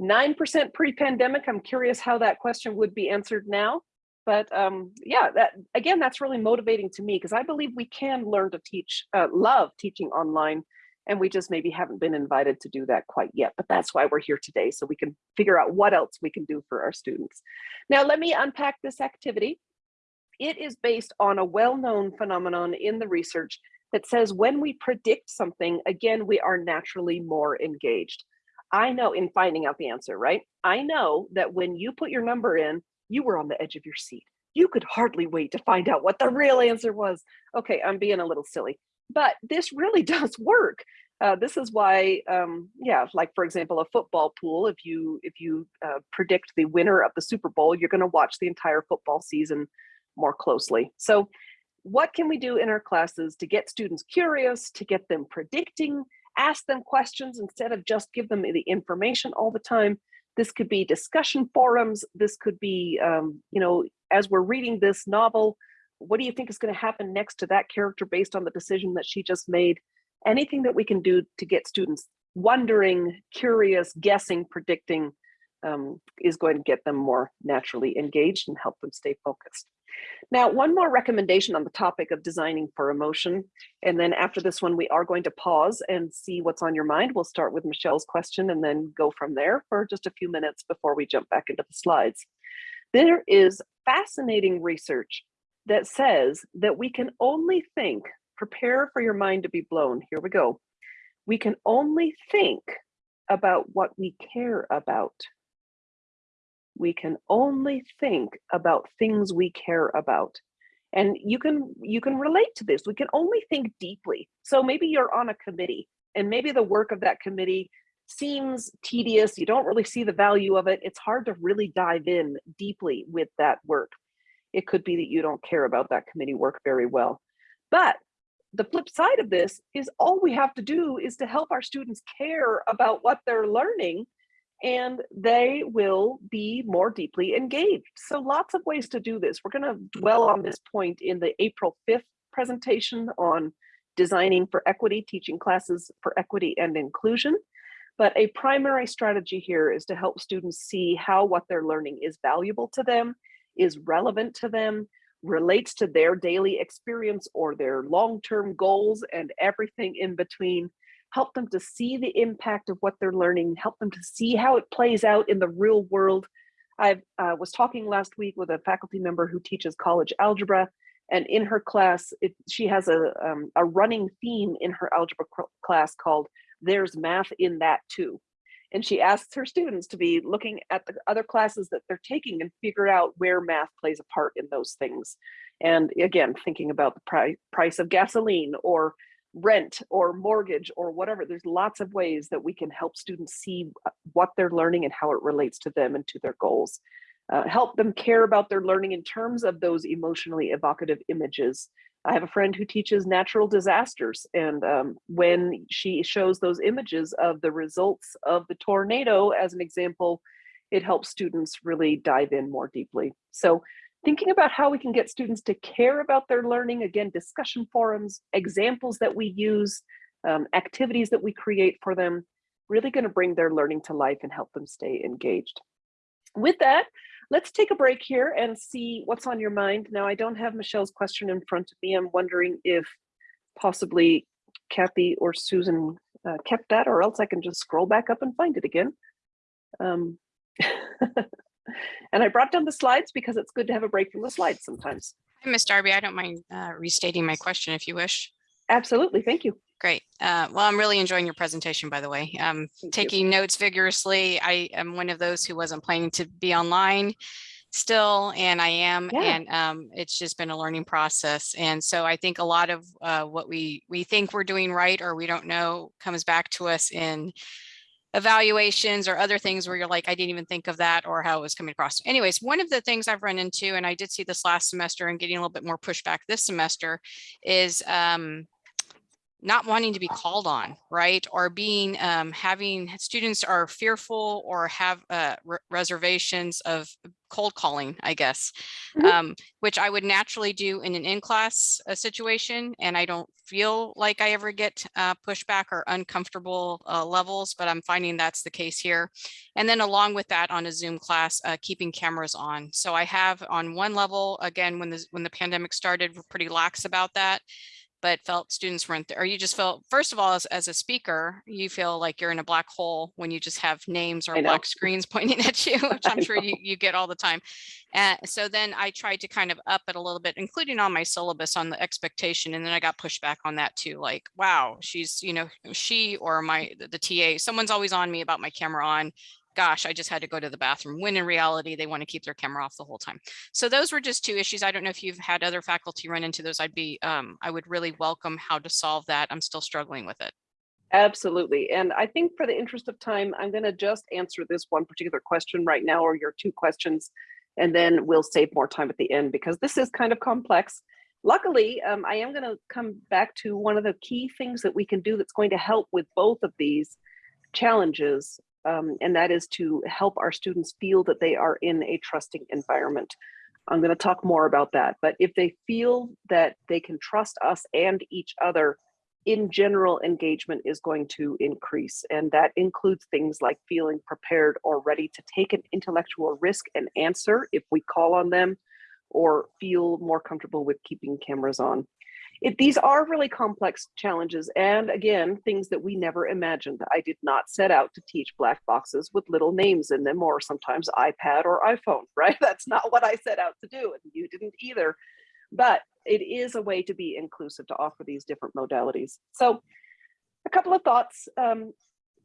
9% pre-pandemic. I'm curious how that question would be answered now. But um, yeah, that again, that's really motivating to me because I believe we can learn to teach, uh, love teaching online, and we just maybe haven't been invited to do that quite yet. But that's why we're here today, so we can figure out what else we can do for our students. Now, let me unpack this activity it is based on a well-known phenomenon in the research that says when we predict something, again, we are naturally more engaged. I know in finding out the answer, right? I know that when you put your number in, you were on the edge of your seat. You could hardly wait to find out what the real answer was. Okay, I'm being a little silly, but this really does work. Uh, this is why, um, yeah, like for example, a football pool. If you if you uh, predict the winner of the Super Bowl, you're going to watch the entire football season more closely. So what can we do in our classes to get students curious, to get them predicting, ask them questions instead of just give them the information all the time. This could be discussion forums. This could be, um, you know, as we're reading this novel, what do you think is going to happen next to that character based on the decision that she just made? Anything that we can do to get students wondering, curious, guessing, predicting um, is going to get them more naturally engaged and help them stay focused. Now, one more recommendation on the topic of designing for emotion. And then after this one, we are going to pause and see what's on your mind. We'll start with Michelle's question and then go from there for just a few minutes before we jump back into the slides. There is fascinating research that says that we can only think, prepare for your mind to be blown. Here we go. We can only think about what we care about we can only think about things we care about. And you can you can relate to this we can only think deeply. So maybe you're on a committee and maybe the work of that committee seems tedious you don't really see the value of it it's hard to really dive in deeply with that work. It could be that you don't care about that committee work very well. But the flip side of this is all we have to do is to help our students care about what they're learning and they will be more deeply engaged. So lots of ways to do this. We're going to dwell on this point in the April 5th presentation on designing for equity, teaching classes for equity and inclusion. But a primary strategy here is to help students see how what they're learning is valuable to them, is relevant to them, relates to their daily experience or their long-term goals and everything in between. Help them to see the impact of what they're learning, help them to see how it plays out in the real world. I uh, was talking last week with a faculty member who teaches college algebra, and in her class, it, she has a, um, a running theme in her algebra class called There's Math in That Too. And she asks her students to be looking at the other classes that they're taking and figure out where math plays a part in those things. And again, thinking about the pri price of gasoline or rent or mortgage or whatever, there's lots of ways that we can help students see uh, what they're learning and how it relates to them and to their goals. Uh, help them care about their learning in terms of those emotionally evocative images. I have a friend who teaches natural disasters and um, when she shows those images of the results of the tornado as an example, it helps students really dive in more deeply. So thinking about how we can get students to care about their learning, again, discussion forums, examples that we use, um, activities that we create for them, really gonna bring their learning to life and help them stay engaged. With that, let's take a break here and see what's on your mind. Now, I don't have Michelle's question in front of me. I'm wondering if possibly Kathy or Susan uh, kept that, or else I can just scroll back up and find it again. Um, and I brought down the slides because it's good to have a break from the slides sometimes. Hi, Ms. Darby. I don't mind uh, restating my question if you wish. Absolutely. Thank you. Great. Uh, well, I'm really enjoying your presentation, by the way. Um, Thank you. taking notes vigorously. I am one of those who wasn't planning to be online still, and I am, Yeah. and um, it's just been a learning process. And so I think a lot of uh, what we we think we're doing right or we don't know comes back to us in evaluations or other things where you're like, I didn't even think of that or how it was coming across. Anyways, one of the things I've run into, and I did see this last semester and getting a little bit more pushback this semester, is um, not wanting to be called on, right? Or being, um, having students are fearful or have uh, re- reservations of cold calling, I guess, Mhm. um, which I would naturally do in an in-class uh, situation. And I don't feel like I ever get uh, pushback or uncomfortable uh, levels, but I'm finding that's the case here. And then along with that on a Zoom class, uh, keeping cameras on. So I have on one level, again, when the, when the pandemic started, we're pretty lax about that but felt students weren't there, or you just felt, first of all, as, as a speaker, you feel like you're in a black hole when you just have names or black screens pointing at you, which I'm sure you, you get all the time. Uh, so then I tried to kind of up it a little bit, including on my syllabus on the expectation. And then I got pushback on that too. Like, wow, she's, you know, she or my, the, the TA, someone's always on me about my camera on. Gosh, I just had to go to the bathroom. When in reality, they want to keep their camera off the whole time. So those were just two issues. I don't know if you've had other faculty run into those. I'd be, um, I would really welcome how to solve that. I'm still struggling with it. Absolutely. And I think for the interest of time, I'm going to just answer this one particular question right now, or your two questions, and then we'll save more time at the end because this is kind of complex. Luckily, um, I am going to come back to one of the key things that we can do that's going to help with both of these challenges, um, and that is to help our students feel that they are in a trusting environment. I'm going to talk more about that, but if they feel that they can trust us and each other, in general, engagement is going to increase. And that includes things like feeling prepared or ready to take an intellectual risk and answer if we call on them, or feel more comfortable with keeping cameras on. It, these are really complex challenges. And again, things that we never imagined. I did not set out to teach black boxes with little names in them, or sometimes iPad or iPhone, right? That's not what I set out to do. And you didn't either but it is a way to be inclusive to offer these different modalities. So a couple of thoughts. Um,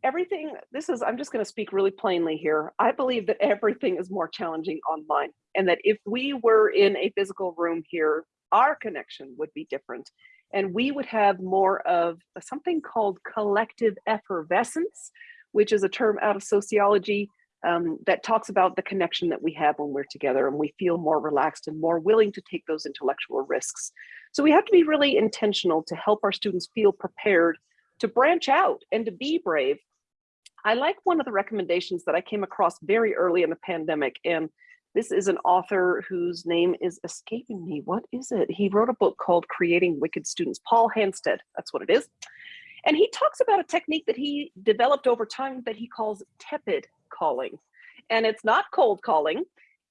everything, this is, I'm just gonna speak really plainly here. I believe that everything is more challenging online and that if we were in a physical room here, our connection would be different and we would have more of something called collective effervescence, which is a term out of sociology um, that talks about the connection that we have when we're together and we feel more relaxed and more willing to take those intellectual risks. So we have to be really intentional to help our students feel prepared to branch out and to be brave. I like one of the recommendations that I came across very early in the pandemic and This is an author whose name is escaping me. What is it? He wrote a book called Creating Wicked Students. Paul Hanstedt, that's what it is. And he talks about a technique that he developed over time that he calls tepid calling. And it's not cold calling.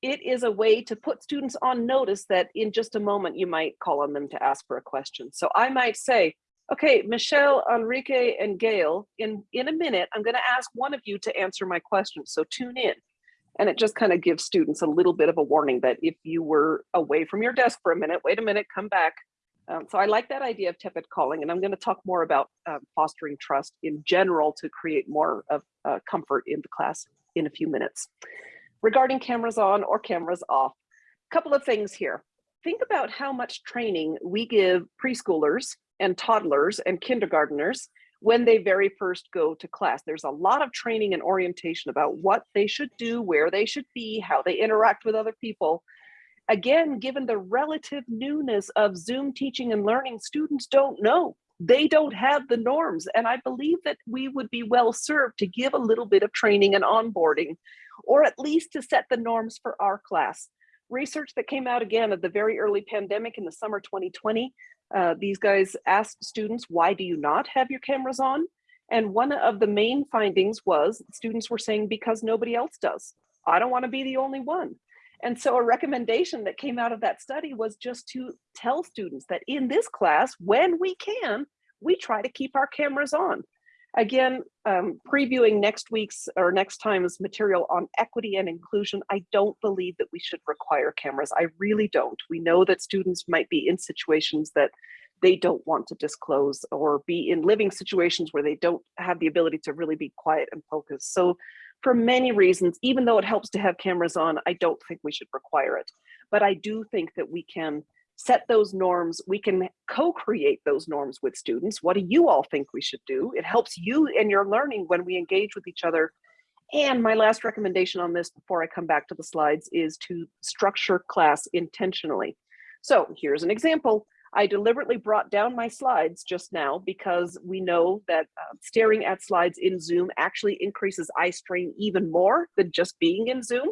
It is a way to put students on notice that in just a moment you might call on them to ask for a question. So I might say, okay, Michelle, Enrique, and Gail, in, in a minute, I'm gonna ask one of you to answer my question, so tune in. And it just kind of gives students a little bit of a warning that if you were away from your desk for a minute, wait a minute, come back. Um, so I like that idea of tepid calling, and I'm going to talk more about um, fostering trust in general to create more of uh, comfort in the class in a few minutes. Regarding cameras on or cameras off, a couple of things here. Think about how much training we give preschoolers and toddlers and kindergarteners when they very first go to class. There's a lot of training and orientation about what they should do, where they should be, how they interact with other people. Again, given the relative newness of Zoom teaching and learning, students don't know. They don't have the norms. And I believe that we would be well served to give a little bit of training and onboarding, or at least to set the norms for our class. Research that came out again at the very early pandemic in the summer 2020 uh, these guys asked students, why do you not have your cameras on? And one of the main findings was students were saying, because nobody else does. I don't want to be the only one. And so a recommendation that came out of that study was just to tell students that in this class, when we can, we try to keep our cameras on. Again, um, previewing next week's or next time's material on equity and inclusion, I don't believe that we should require cameras. I really don't. We know that students might be in situations that they don't want to disclose or be in living situations where they don't have the ability to really be quiet and focused. So for many reasons, even though it helps to have cameras on, I don't think we should require it. But I do think that we can set those norms. We can co-create those norms with students. What do you all think we should do? It helps you and your learning when we engage with each other. And my last recommendation on this before I come back to the slides is to structure class intentionally. So here's an example. I deliberately brought down my slides just now because we know that uh, staring at slides in Zoom actually increases eye strain even more than just being in Zoom.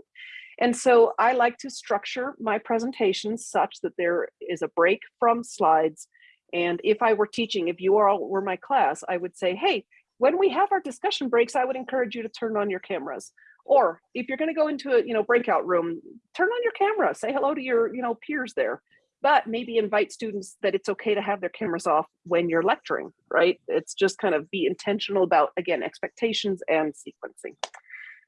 And so I like to structure my presentations such that there is a break from slides. And if I were teaching, if you all were my class, I would say, hey, when we have our discussion breaks, I would encourage you to turn on your cameras. Or if you're gonna go into a you know breakout room, turn on your camera, say hello to your you know peers there. But maybe invite students that it's okay to have their cameras off when you're lecturing, right? It's just kind of be intentional about, again, expectations and sequencing.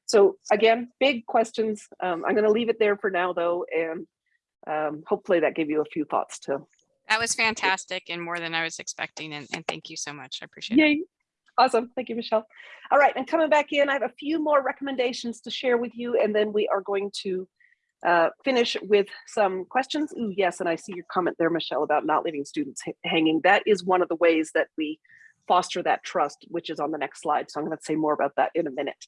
So again, big questions. Um, I'm going to leave it there for now, though, and um, hopefully that gave you a few thoughts too. That was fantastic and more than I was expecting. And, and thank you so much. I appreciate it. Awesome. Thank you, Michelle. All right. And coming back in, I have a few more recommendations to share with you, and then we are going to uh, finish with some questions. Ooh, yes. And I see your comment there, Michelle, about not leaving students hanging. That is one of the ways that we foster that trust, which is on the next slide. So I'm going to say more about that in a minute.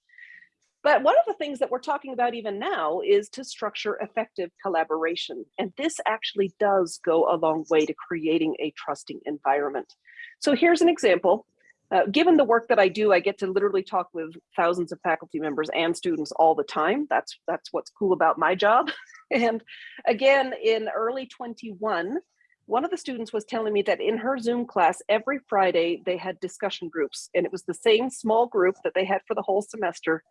But one of the things that we're talking about even now is to structure effective collaboration. And this actually does go a long way to creating a trusting environment. So here's an example. Uh, given the work that I do, I get to literally talk with thousands of faculty members and students all the time. That's, that's what's cool about my job. and again, in early 21, one of the students was telling me that in her Zoom class, every Friday they had discussion groups and it was the same small group that they had for the whole semester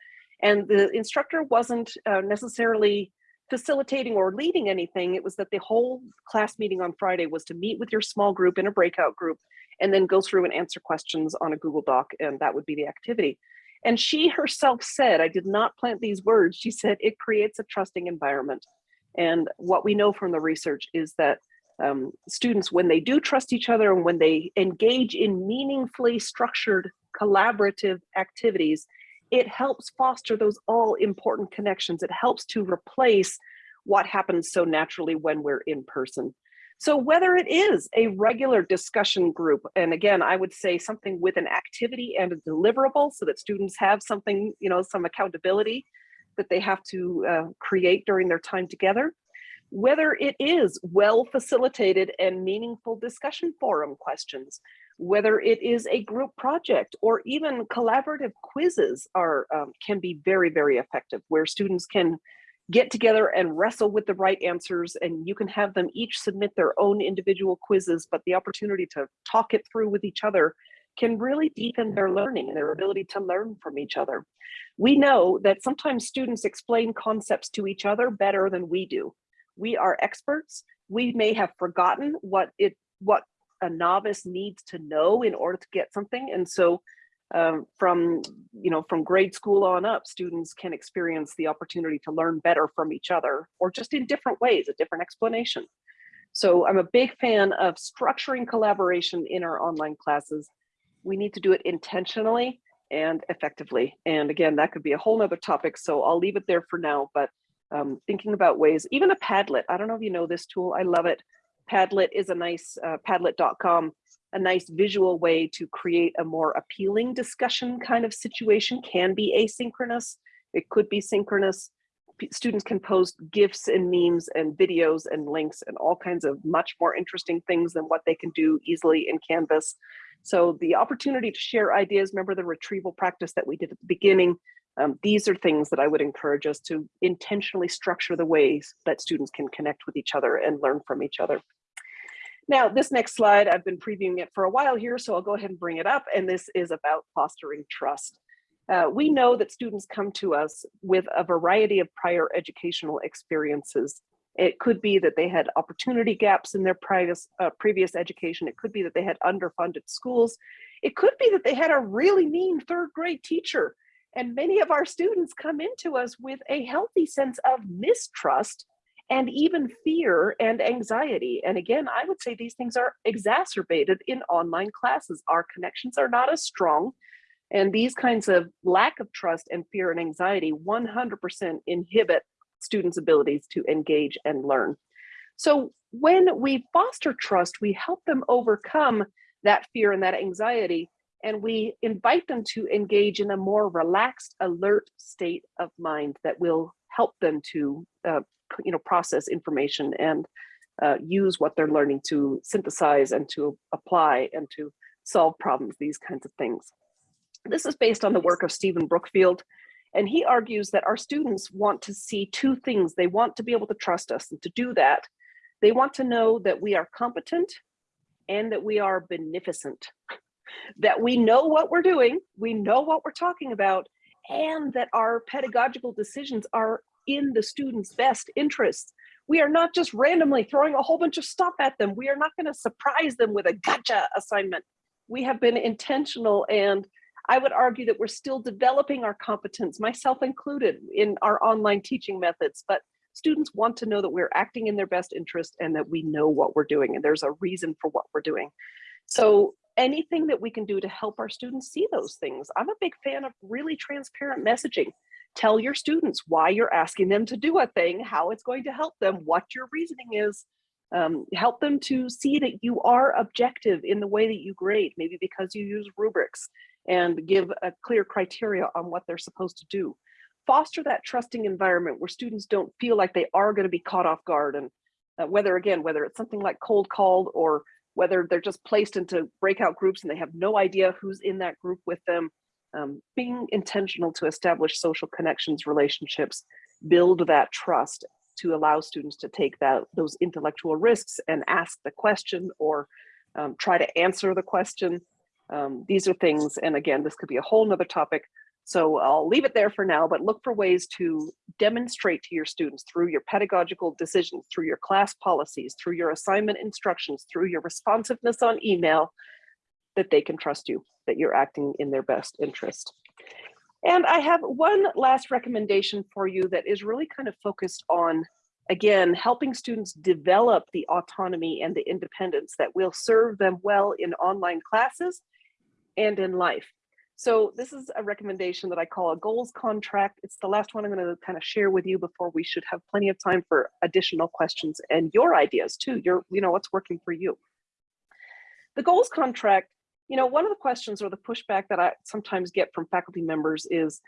and the instructor wasn't uh, necessarily facilitating or leading anything. It was that the whole class meeting on Friday was to meet with your small group in a breakout group and then go through and answer questions on a Google Doc, and that would be the activity. And she herself said, I did not plant these words, she said, it creates a trusting environment. And what we know from the research is that um, students, when they do trust each other and when they engage in meaningfully structured collaborative activities, it helps foster those all important connections. It helps to replace what happens so naturally when we're in person. So whether it is a regular discussion group, and again, I would say something with an activity and a deliverable so that students have something, you know, some accountability that they have to uh, create during their time together, whether it is well facilitated and meaningful discussion forum questions, whether it is a group project or even collaborative quizzes are um, can be very, very effective where students can get together and wrestle with the right answers and you can have them each submit their own individual quizzes, but the opportunity to talk it through with each other can really deepen their learning and their ability to learn from each other. We know that sometimes students explain concepts to each other better than we do. We are experts. We may have forgotten what it what a novice needs to know in order to get something. And so um, from you know from grade school on up students can experience the opportunity to learn better from each other or just in different ways a different explanation. So i'm a big fan of structuring collaboration in our online classes. We need to do it intentionally and effectively. And again that could be a whole nother topic so i'll leave it there for now. But um, thinking about ways even a padlet i don't know if you know this tool i love it padlet is a nice uh, padlet.com a nice visual way to create a more appealing discussion kind of situation can be asynchronous. It could be synchronous. P students can post GIFs and memes and videos and links and all kinds of much more interesting things than what they can do easily in Canvas. So the opportunity to share ideas, remember the retrieval practice that we did at the beginning, um, these are things that I would encourage us to intentionally structure the ways that students can connect with each other and learn from each other. Now, this next slide, I've been previewing it for a while here, so I'll go ahead and bring it up. And this is about fostering trust. Uh, we know that students come to us with a variety of prior educational experiences. It could be that they had opportunity gaps in their previous, uh, previous education. It could be that they had underfunded schools. It could be that they had a really mean third grade teacher. And many of our students come into us with a healthy sense of mistrust and even fear and anxiety. And again, I would say these things are exacerbated in online classes. Our connections are not as strong. And these kinds of lack of trust and fear and anxiety 100% inhibit students' abilities to engage and learn. So when we foster trust, we help them overcome that fear and that anxiety, and we invite them to engage in a more relaxed, alert state of mind that will help them to uh, you know, process information and uh, use what they're learning to synthesize and to apply and to solve problems, these kinds of things. This is based on the work of Stephen Brookfield, and he argues that our students want to see two things. They want to be able to trust us, and to do that, they want to know that we are competent and that we are beneficent, that we know what we're doing, we know what we're talking about, and that our pedagogical decisions are in the student's best interests. We are not just randomly throwing a whole bunch of stuff at them. We are not going to surprise them with a gotcha assignment. We have been intentional and I would argue that we're still developing our competence, myself included, in our online teaching methods, but students want to know that we're acting in their best interest and that we know what we're doing and there's a reason for what we're doing. So anything that we can do to help our students see those things. I'm a big fan of really transparent messaging tell your students why you're asking them to do a thing, how it's going to help them, what your reasoning is. Um, help them to see that you are objective in the way that you grade, maybe because you use rubrics and give a clear criteria on what they're supposed to do. Foster that trusting environment where students don't feel like they are going to be caught off guard and uh, whether again, whether it's something like cold called or whether they're just placed into breakout groups and they have no idea who's in that group with them um, being intentional to establish social connections, relationships, build that trust to allow students to take that those intellectual risks and ask the question or um, try to answer the question. Um, these are things, and again, this could be a whole nother topic. So I'll leave it there for now, but look for ways to demonstrate to your students through your pedagogical decisions, through your class policies, through your assignment instructions, through your responsiveness on email, that they can trust you, that you're acting in their best interest. And I have one last recommendation for you that is really kind of focused on, again, helping students develop the autonomy and the independence that will serve them well in online classes and in life. So this is a recommendation that I call a goals contract. It's the last one I'm going to kind of share with you before we should have plenty of time for additional questions and your ideas too. Your, you know, what's working for you. The goals contract you know, one of the questions or the pushback that I sometimes get from faculty members is,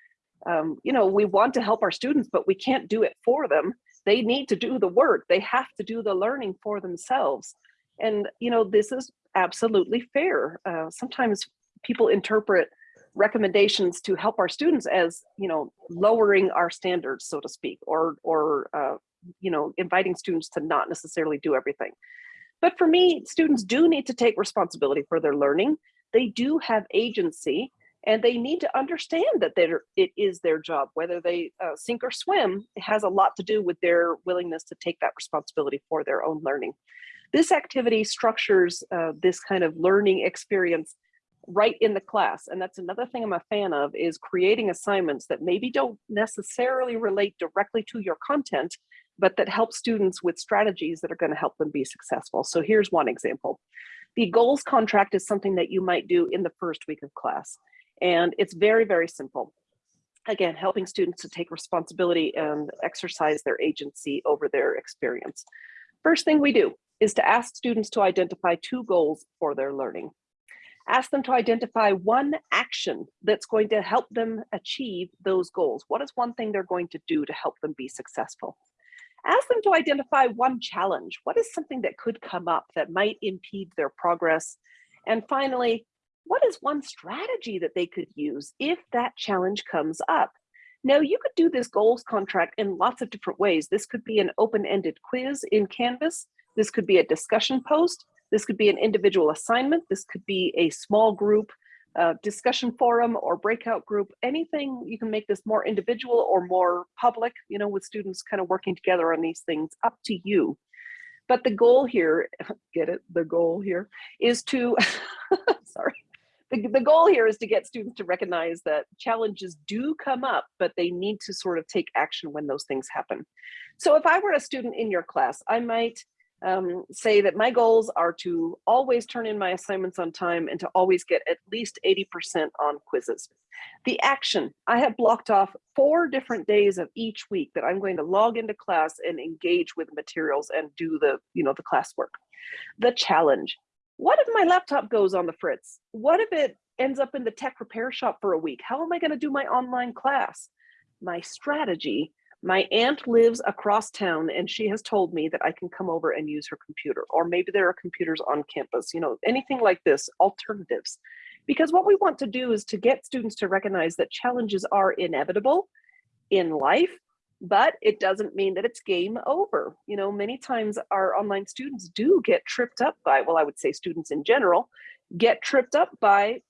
um, you know, we want to help our students, but we can't do it for them. They need to do the work. They have to do the learning for themselves. And, you know, this is absolutely fair. Uh, sometimes people interpret recommendations to help our students as, you know, lowering our standards, so to speak, or, or, uh, you know, inviting students to not necessarily do everything. But for me, students do need to take responsibility for their learning. They do have agency and they need to understand that it is their job, whether they uh, sink or swim, it has a lot to do with their willingness to take that responsibility for their own learning. This activity structures uh, this kind of learning experience right in the class. And that's another thing I'm a fan of is creating assignments that maybe don't necessarily relate directly to your content, but that help students with strategies that are gonna help them be successful. So here's one example. The goals contract is something that you might do in the first week of class. And it's very, very simple. Again, helping students to take responsibility and exercise their agency over their experience. First thing we do is to ask students to identify two goals for their learning. Ask them to identify one action that's going to help them achieve those goals. What is one thing they're going to do to help them be successful? Ask them to identify one challenge. What is something that could come up that might impede their progress? And finally, what is one strategy that they could use if that challenge comes up? Now, you could do this goals contract in lots of different ways. This could be an open-ended quiz in Canvas. This could be a discussion post. This could be an individual assignment. This could be a small group uh, discussion forum or breakout group, anything you can make this more individual or more public, you know, with students kind of working together on these things, up to you. But the goal here, get it, the goal here is to, sorry, the, the goal here is to get students to recognize that challenges do come up, but they need to sort of take action when those things happen. So if I were a student in your class, I might um, say that my goals are to always turn in my assignments on time and to always get at least 80% on quizzes. The action, I have blocked off four different days of each week that I'm going to log into class and engage with materials and do the, you know, the classwork. The challenge, what if my laptop goes on the fritz? What if it ends up in the tech repair shop for a week? How am I gonna do my online class? My strategy my aunt lives across town and she has told me that I can come over and use her computer, or maybe there are computers on campus, you know, anything like this, alternatives. Because what we want to do is to get students to recognize that challenges are inevitable in life, but it doesn't mean that it's game over. You know, many times our online students do get tripped up by, well, I would say students in general, get tripped up by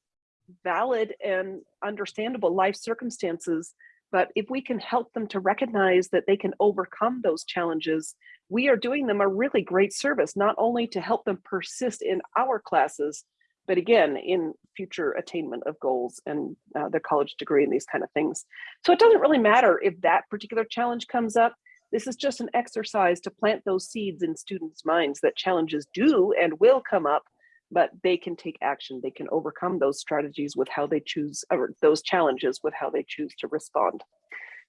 valid and understandable life circumstances but if we can help them to recognize that they can overcome those challenges, we are doing them a really great service, not only to help them persist in our classes, but again, in future attainment of goals and uh, their college degree and these kind of things. So it doesn't really matter if that particular challenge comes up. This is just an exercise to plant those seeds in students' minds that challenges do and will come up but they can take action. They can overcome those strategies with how they choose, or those challenges with how they choose to respond.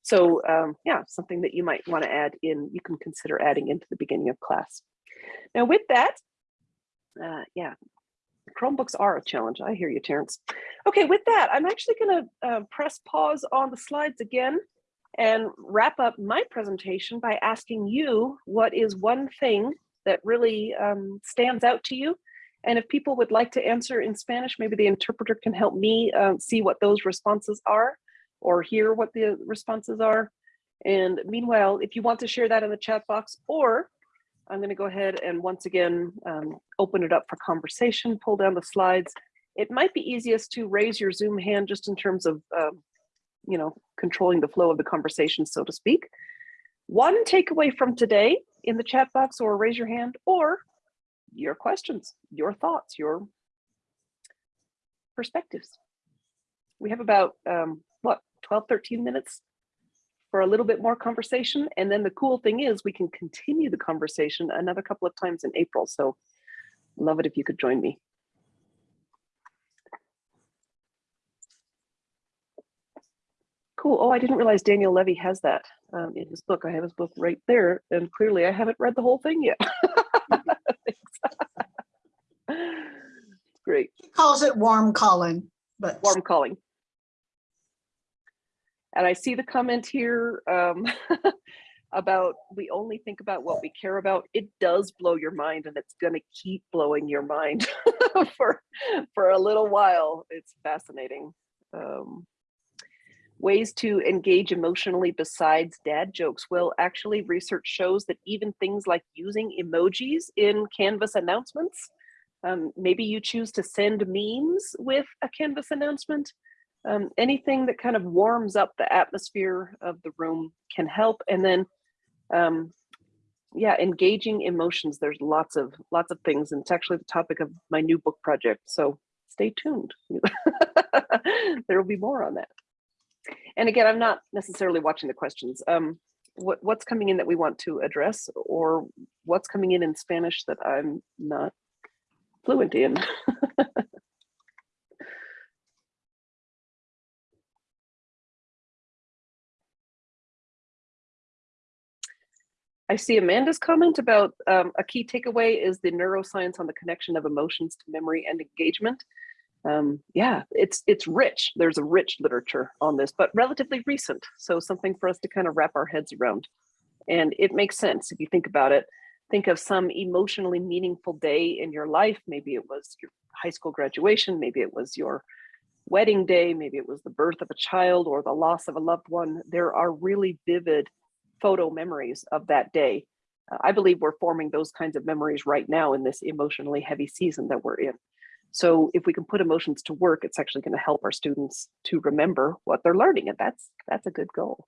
So um, yeah, something that you might want to add in, you can consider adding into the beginning of class. Now with that, uh, yeah, Chromebooks are a challenge. I hear you, Terrence. Okay, with that, I'm actually going to uh, press pause on the slides again and wrap up my presentation by asking you what is one thing that really um, stands out to you and if people would like to answer in Spanish, maybe the interpreter can help me uh, see what those responses are or hear what the responses are. And meanwhile, if you want to share that in the chat box, or I'm going to go ahead and once again um, open it up for conversation, pull down the slides. It might be easiest to raise your Zoom hand just in terms of, um, you know, controlling the flow of the conversation, so to speak. One takeaway from today in the chat box or raise your hand, or your questions, your thoughts, your perspectives. We have about, um, what, 12, 13 minutes for a little bit more conversation. And then the cool thing is we can continue the conversation another couple of times in April. So love it if you could join me. Cool. Oh, I didn't realize Daniel Levy has that um, in his book. I have his book right there. And clearly I haven't read the whole thing yet. Great. He calls it warm calling, but Warm calling. And I see the comment here um, about we only think about what we care about. It does blow your mind and it's going to keep blowing your mind for, for a little while. It's fascinating. um, ways to engage emotionally besides dad jokes. Well, actually research shows that even things like using emojis in Canvas announcements, um, maybe you choose to send memes with a Canvas announcement, um, anything that kind of warms up the atmosphere of the room can help. And then, um, yeah, engaging emotions. There's lots of lots of things, and it's actually the topic of my new book project. So stay tuned. there will be more on that. And again, I'm not necessarily watching the questions. Um, what what's coming in that we want to address, or what's coming in in Spanish that I'm not fluent in? I see Amanda's comment about um, a key takeaway is the neuroscience on the connection of emotions to memory and engagement. Um, yeah, it's it's rich. There's a rich literature on this, but relatively recent. So something for us to kind of wrap our heads around. And it makes sense if you think about it. Think of some emotionally meaningful day in your life. Maybe it was your high school graduation. Maybe it was your wedding day. Maybe it was the birth of a child or the loss of a loved one. There are really vivid photo memories of that day. I believe we're forming those kinds of memories right now in this emotionally heavy season that we're in. So if we can put emotions to work, it's actually going to help our students to remember what they're learning. And that's that's a good goal.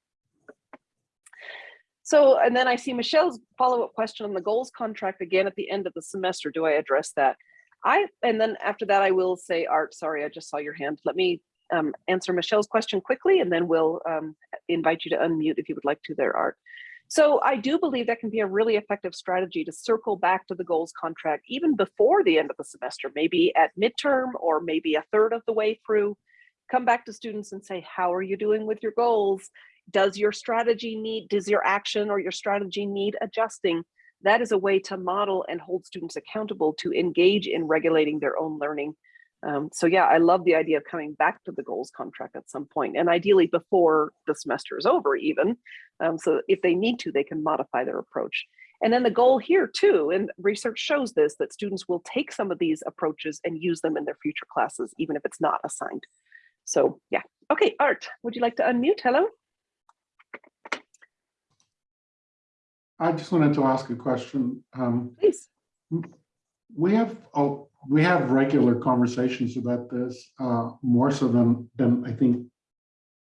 So, and then I see Michelle's follow-up question on the goals contract again at the end of the semester. Do I address that? I, and then after that, I will say, Art, sorry, I just saw your hand. Let me um, answer Michelle's question quickly, and then we'll um, invite you to unmute if you would like to there, Art. So I do believe that can be a really effective strategy to circle back to the goals contract even before the end of the semester, maybe at midterm or maybe a third of the way through. Come back to students and say, how are you doing with your goals? Does your strategy need, does your action or your strategy need adjusting? That is a way to model and hold students accountable to engage in regulating their own learning um, so yeah, I love the idea of coming back to the goals contract at some point and ideally before the semester is over even. Um, so if they need to, they can modify their approach. And then the goal here too, and research shows this, that students will take some of these approaches and use them in their future classes, even if it's not assigned. So yeah, okay, Art, would you like to unmute? Hello? I just wanted to ask a question. Um, Please. We have, oh, we have regular conversations about this, uh, more so than, than I think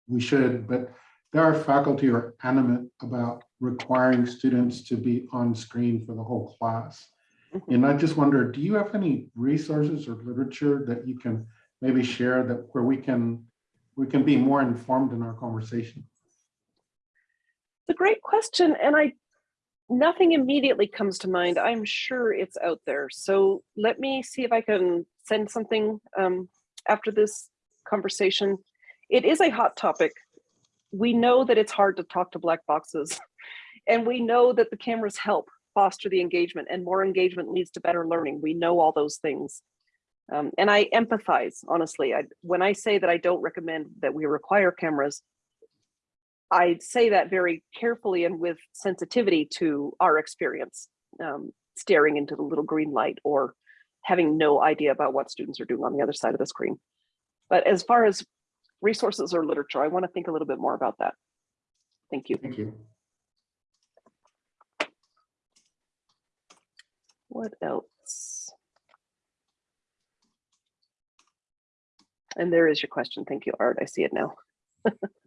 we should, but there are faculty who are animate about requiring students to be on screen for the whole class. Mhm. And I just wonder, do you have any resources or literature that you can maybe share that where we can, we can be more informed in our conversation? It's a great question. And I, nothing immediately comes to mind. I'm sure it's out there. So let me see if I can send something um, after this conversation. It is a hot topic. We know that it's hard to talk to black boxes and we know that the cameras help foster the engagement and more engagement leads to better learning. We know all those things. Um, and I empathize, honestly. I, when I say that I don't recommend that we require cameras, I say that very carefully and with sensitivity to our experience, um, staring into the little green light or having no idea about what students are doing on the other side of the screen. But as far as resources or literature, I want to think a little bit more about that. Thank you. Thank you. What else? And there is your question. Thank you, Art. I see it now.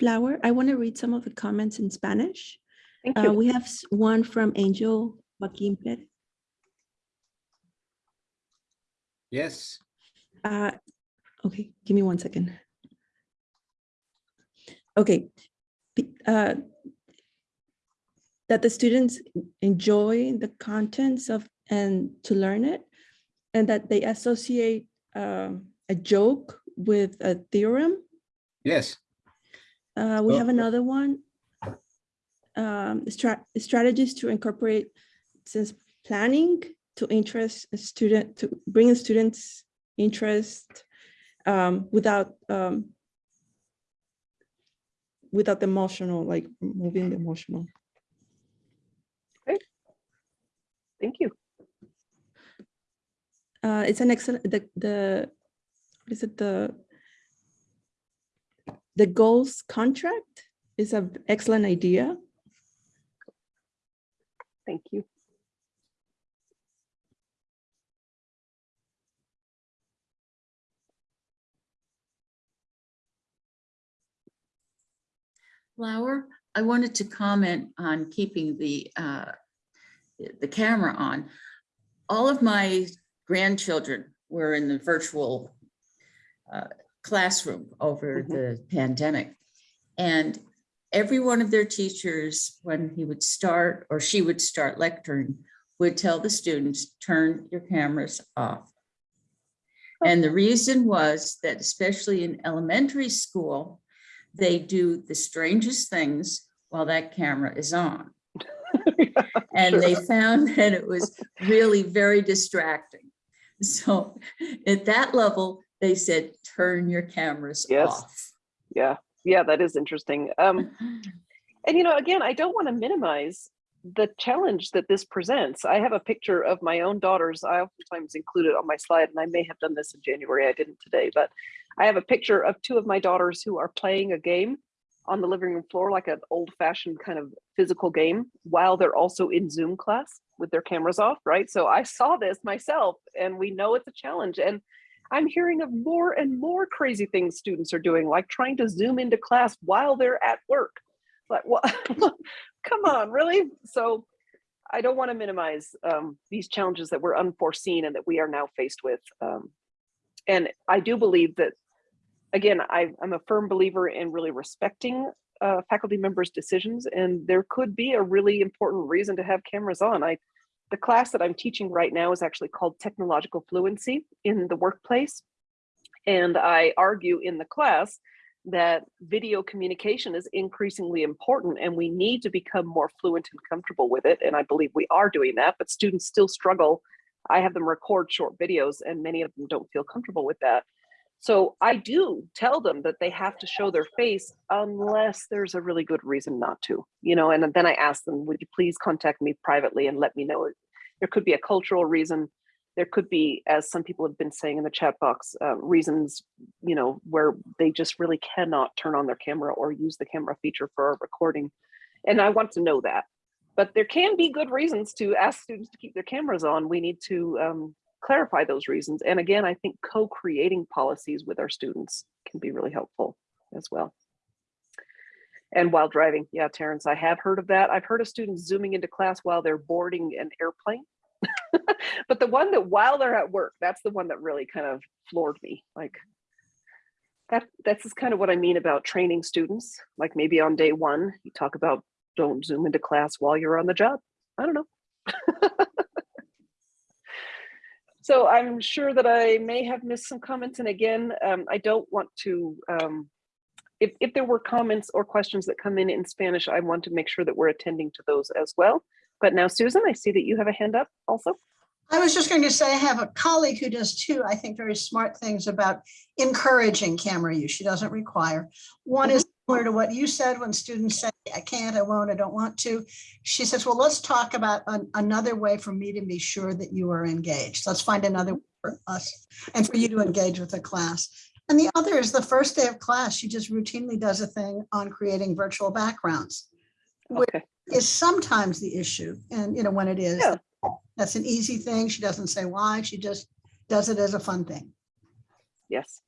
Flower, I want to read some of the comments in Spanish. Thank Uh, you. we have one from Angel Joaquin Perez. Yes, Uh, okay, give me one second. Okay. Uh, That the students enjoy the contents of and to learn it and that they associate um, a joke with a theorem. yes, Uh, we Oh. have another one. Um, strat- strategies to incorporate since planning to interest a student, to bring a student's interest um, without um, without the emotional, like moving the emotional. Great. Thank you. Uh, it's an excellent, the, the, what is it, the, the goals contract is an excellent idea. Thank you. Flower, I wanted to comment on keeping the, uh, the camera on. All of my grandchildren were in the virtual uh, classroom over Mhm. the pandemic. And every one of their teachers, when he would start or she would start lecturing, would tell the students, turn your cameras off. And the reason was that especially in elementary school, they do the strangest things while that camera is on. And they found that it was really very distracting. So at that level, they said, turn your cameras Yes. off. Yeah, yeah, that is interesting. Um, and you know, again, I don't want to minimize the challenge that this presents. I have a picture of my own daughters. I oftentimes include it on my slide, and I may have done this in January. I didn't today, but I have a picture of two of my daughters who are playing a game on the living room floor, like an old fashioned kind of physical game, while they're also in Zoom class with their cameras off, right? So I saw this myself, and we know it's a challenge. And I'm hearing of more and more crazy things students are doing, like trying to zoom into class while they're at work. Like, what? Come on, really? So I don't want to minimize um, these challenges that were unforeseen and that we are now faced with. Um, and I do believe that, again, I, I'm a firm believer in really respecting uh, faculty members' decisions, and there could be a really important reason to have cameras on. I, the class that I'm teaching right now is actually called Technological Fluency in the Workplace. And I argue in the class that video communication is increasingly important and we need to become more fluent and comfortable with it. And I believe we are doing that, but students still struggle. I have them record short videos and many of them don't feel comfortable with that. So I do tell them that they have to show their face unless there's a really good reason not to, you know, and then I ask them, would you please contact me privately and let me know. There could be a cultural reason. There could be, as some people have been saying in the chat box, uh, reasons, you know, where they just really cannot turn on their camera or use the camera feature for a recording. And I want to know that. But there can be good reasons to ask students to keep their cameras on. We need to um, clarify those reasons. And again, I think co-creating policies with our students can be really helpful as well. And while driving, yeah, Terrence, I have heard of that. I've heard of students zooming into class while they're boarding an airplane. but the one that while they're at work, that's the one that really kind of floored me. Like that, that's kind of what I mean about training students. Like maybe on day one, you talk about don't zoom into class while you're on the job. I don't know. So I'm sure that I may have missed some comments. And again, um, I don't want to, um, if, if there were comments or questions that come in in Spanish, I want to make sure that we're attending to those as well. But now, Susan, I see that you have a hand up also. I was just going to say, I have a colleague who does two, I think, very smart things about encouraging camera use. She doesn't require. One is similar to what you said when students say, I can't, I won't, I don't want to. She says, well, let's talk about an- another way for me to be sure that you are engaged. Let's find another way for us and for you to engage with the class. And the other is the first day of class, she just routinely does a thing on creating virtual backgrounds. Which Okay, is sometimes the issue. And, you know, when it is, Yeah. that's an easy thing. She doesn't say why. She just does it as a fun thing. yes.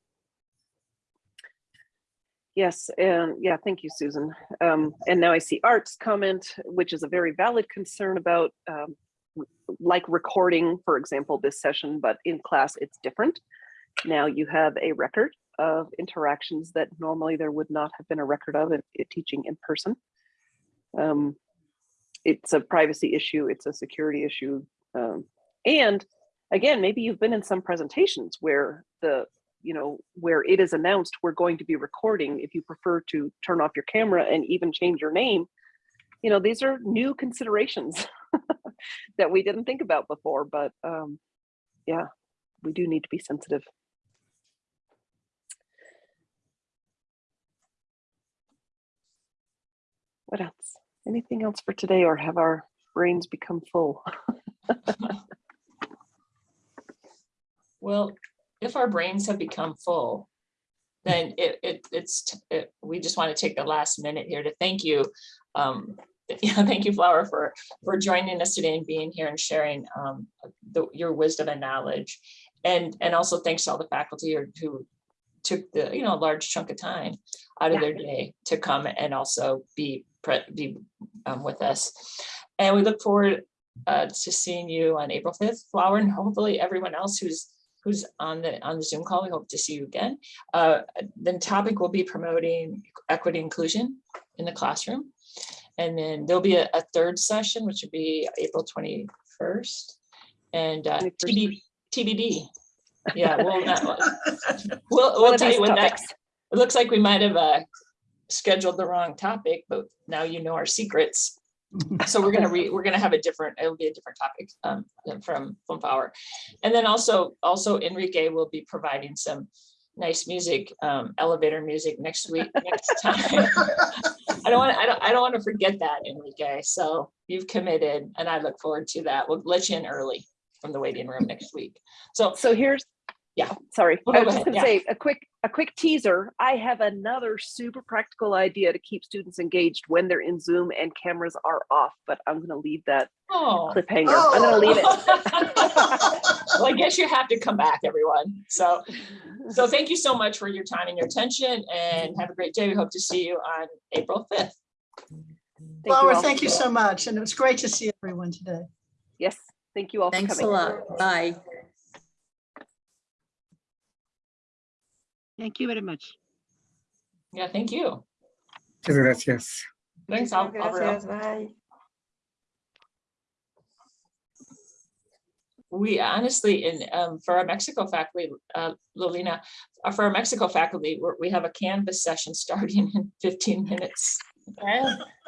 Yes, and yeah, thank you, Susan. Um, and now I see Art's comment, which is a very valid concern about um, like recording, for example, this session, but in class it's different. Now you have a record of interactions that normally there would not have been a record of if, if teaching in person. Um, it's a privacy issue, it's a security issue. Um, and again, maybe you've been in some presentations where the, you know, where it is announced we're going to be recording, if you prefer to turn off your camera and even change your name, you know, these are new considerations that we didn't think about before, but um, yeah, we do need to be sensitive. What else? Anything else for today or have our brains become full? Well, if our brains have become full, then it, it, it's, it, we just want to take the last minute here to thank you. Um, yeah, thank you, Flower, for, for joining us today and being here and sharing, um, the, your wisdom and knowledge. And, and also thanks to all the faculty who- who took the, you know, a large chunk of time out of Yeah. their day to come and also be, pre- be, um, with us. And we look forward, uh, to seeing you on April fifth, Flower, and hopefully everyone else who's who's on the, on the Zoom call. We hope to see you again. Uh, The topic will be promoting equity inclusion in the classroom. And then there'll be a, a third session, which would be April 21st. And uh, 21st. TB TBD. Yeah, we'll, not- we'll, we'll tell you when that, it looks like we might have uh, scheduled the wrong topic, but now you know our secrets. So we're gonna re, we're gonna have a different, it'll be a different topic um, from, from Flower. And then also, also Enrique will be providing some nice music, um, elevator music next week, next time. I don't want, I don't, I don't want to forget that, Enrique. So you've committed and I look forward to that. We'll let you in early from the waiting room next week. So So here's. Yeah. Sorry, Oh, I was just gonna yeah. say a quick, a quick teaser. I have another super practical idea to keep students engaged when they're in Zoom and cameras are off, but I'm gonna leave that Oh. cliffhanger. Oh. I'm gonna leave it. Well, I guess you have to come back, everyone. So, so thank you so much for your time and your attention and have a great day. We hope to see you on April fifth. Thank you Flower, all. thank you so much. And it was great to see everyone today. Yes, thank you all for Thanks a lot. Bye. Thank you very much. Yeah, thank you. Muchas gracias. Thanks, Al- Alvaro. bye. We honestly, in, um, for our Mexico faculty, uh, Lolina, uh, for our Mexico faculty, we're, we have a Canvas session starting in fifteen minutes.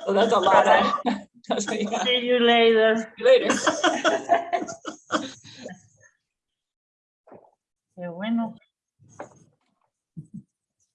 So that's a lot of. that's what- yeah. See you later. Later. Qué bueno.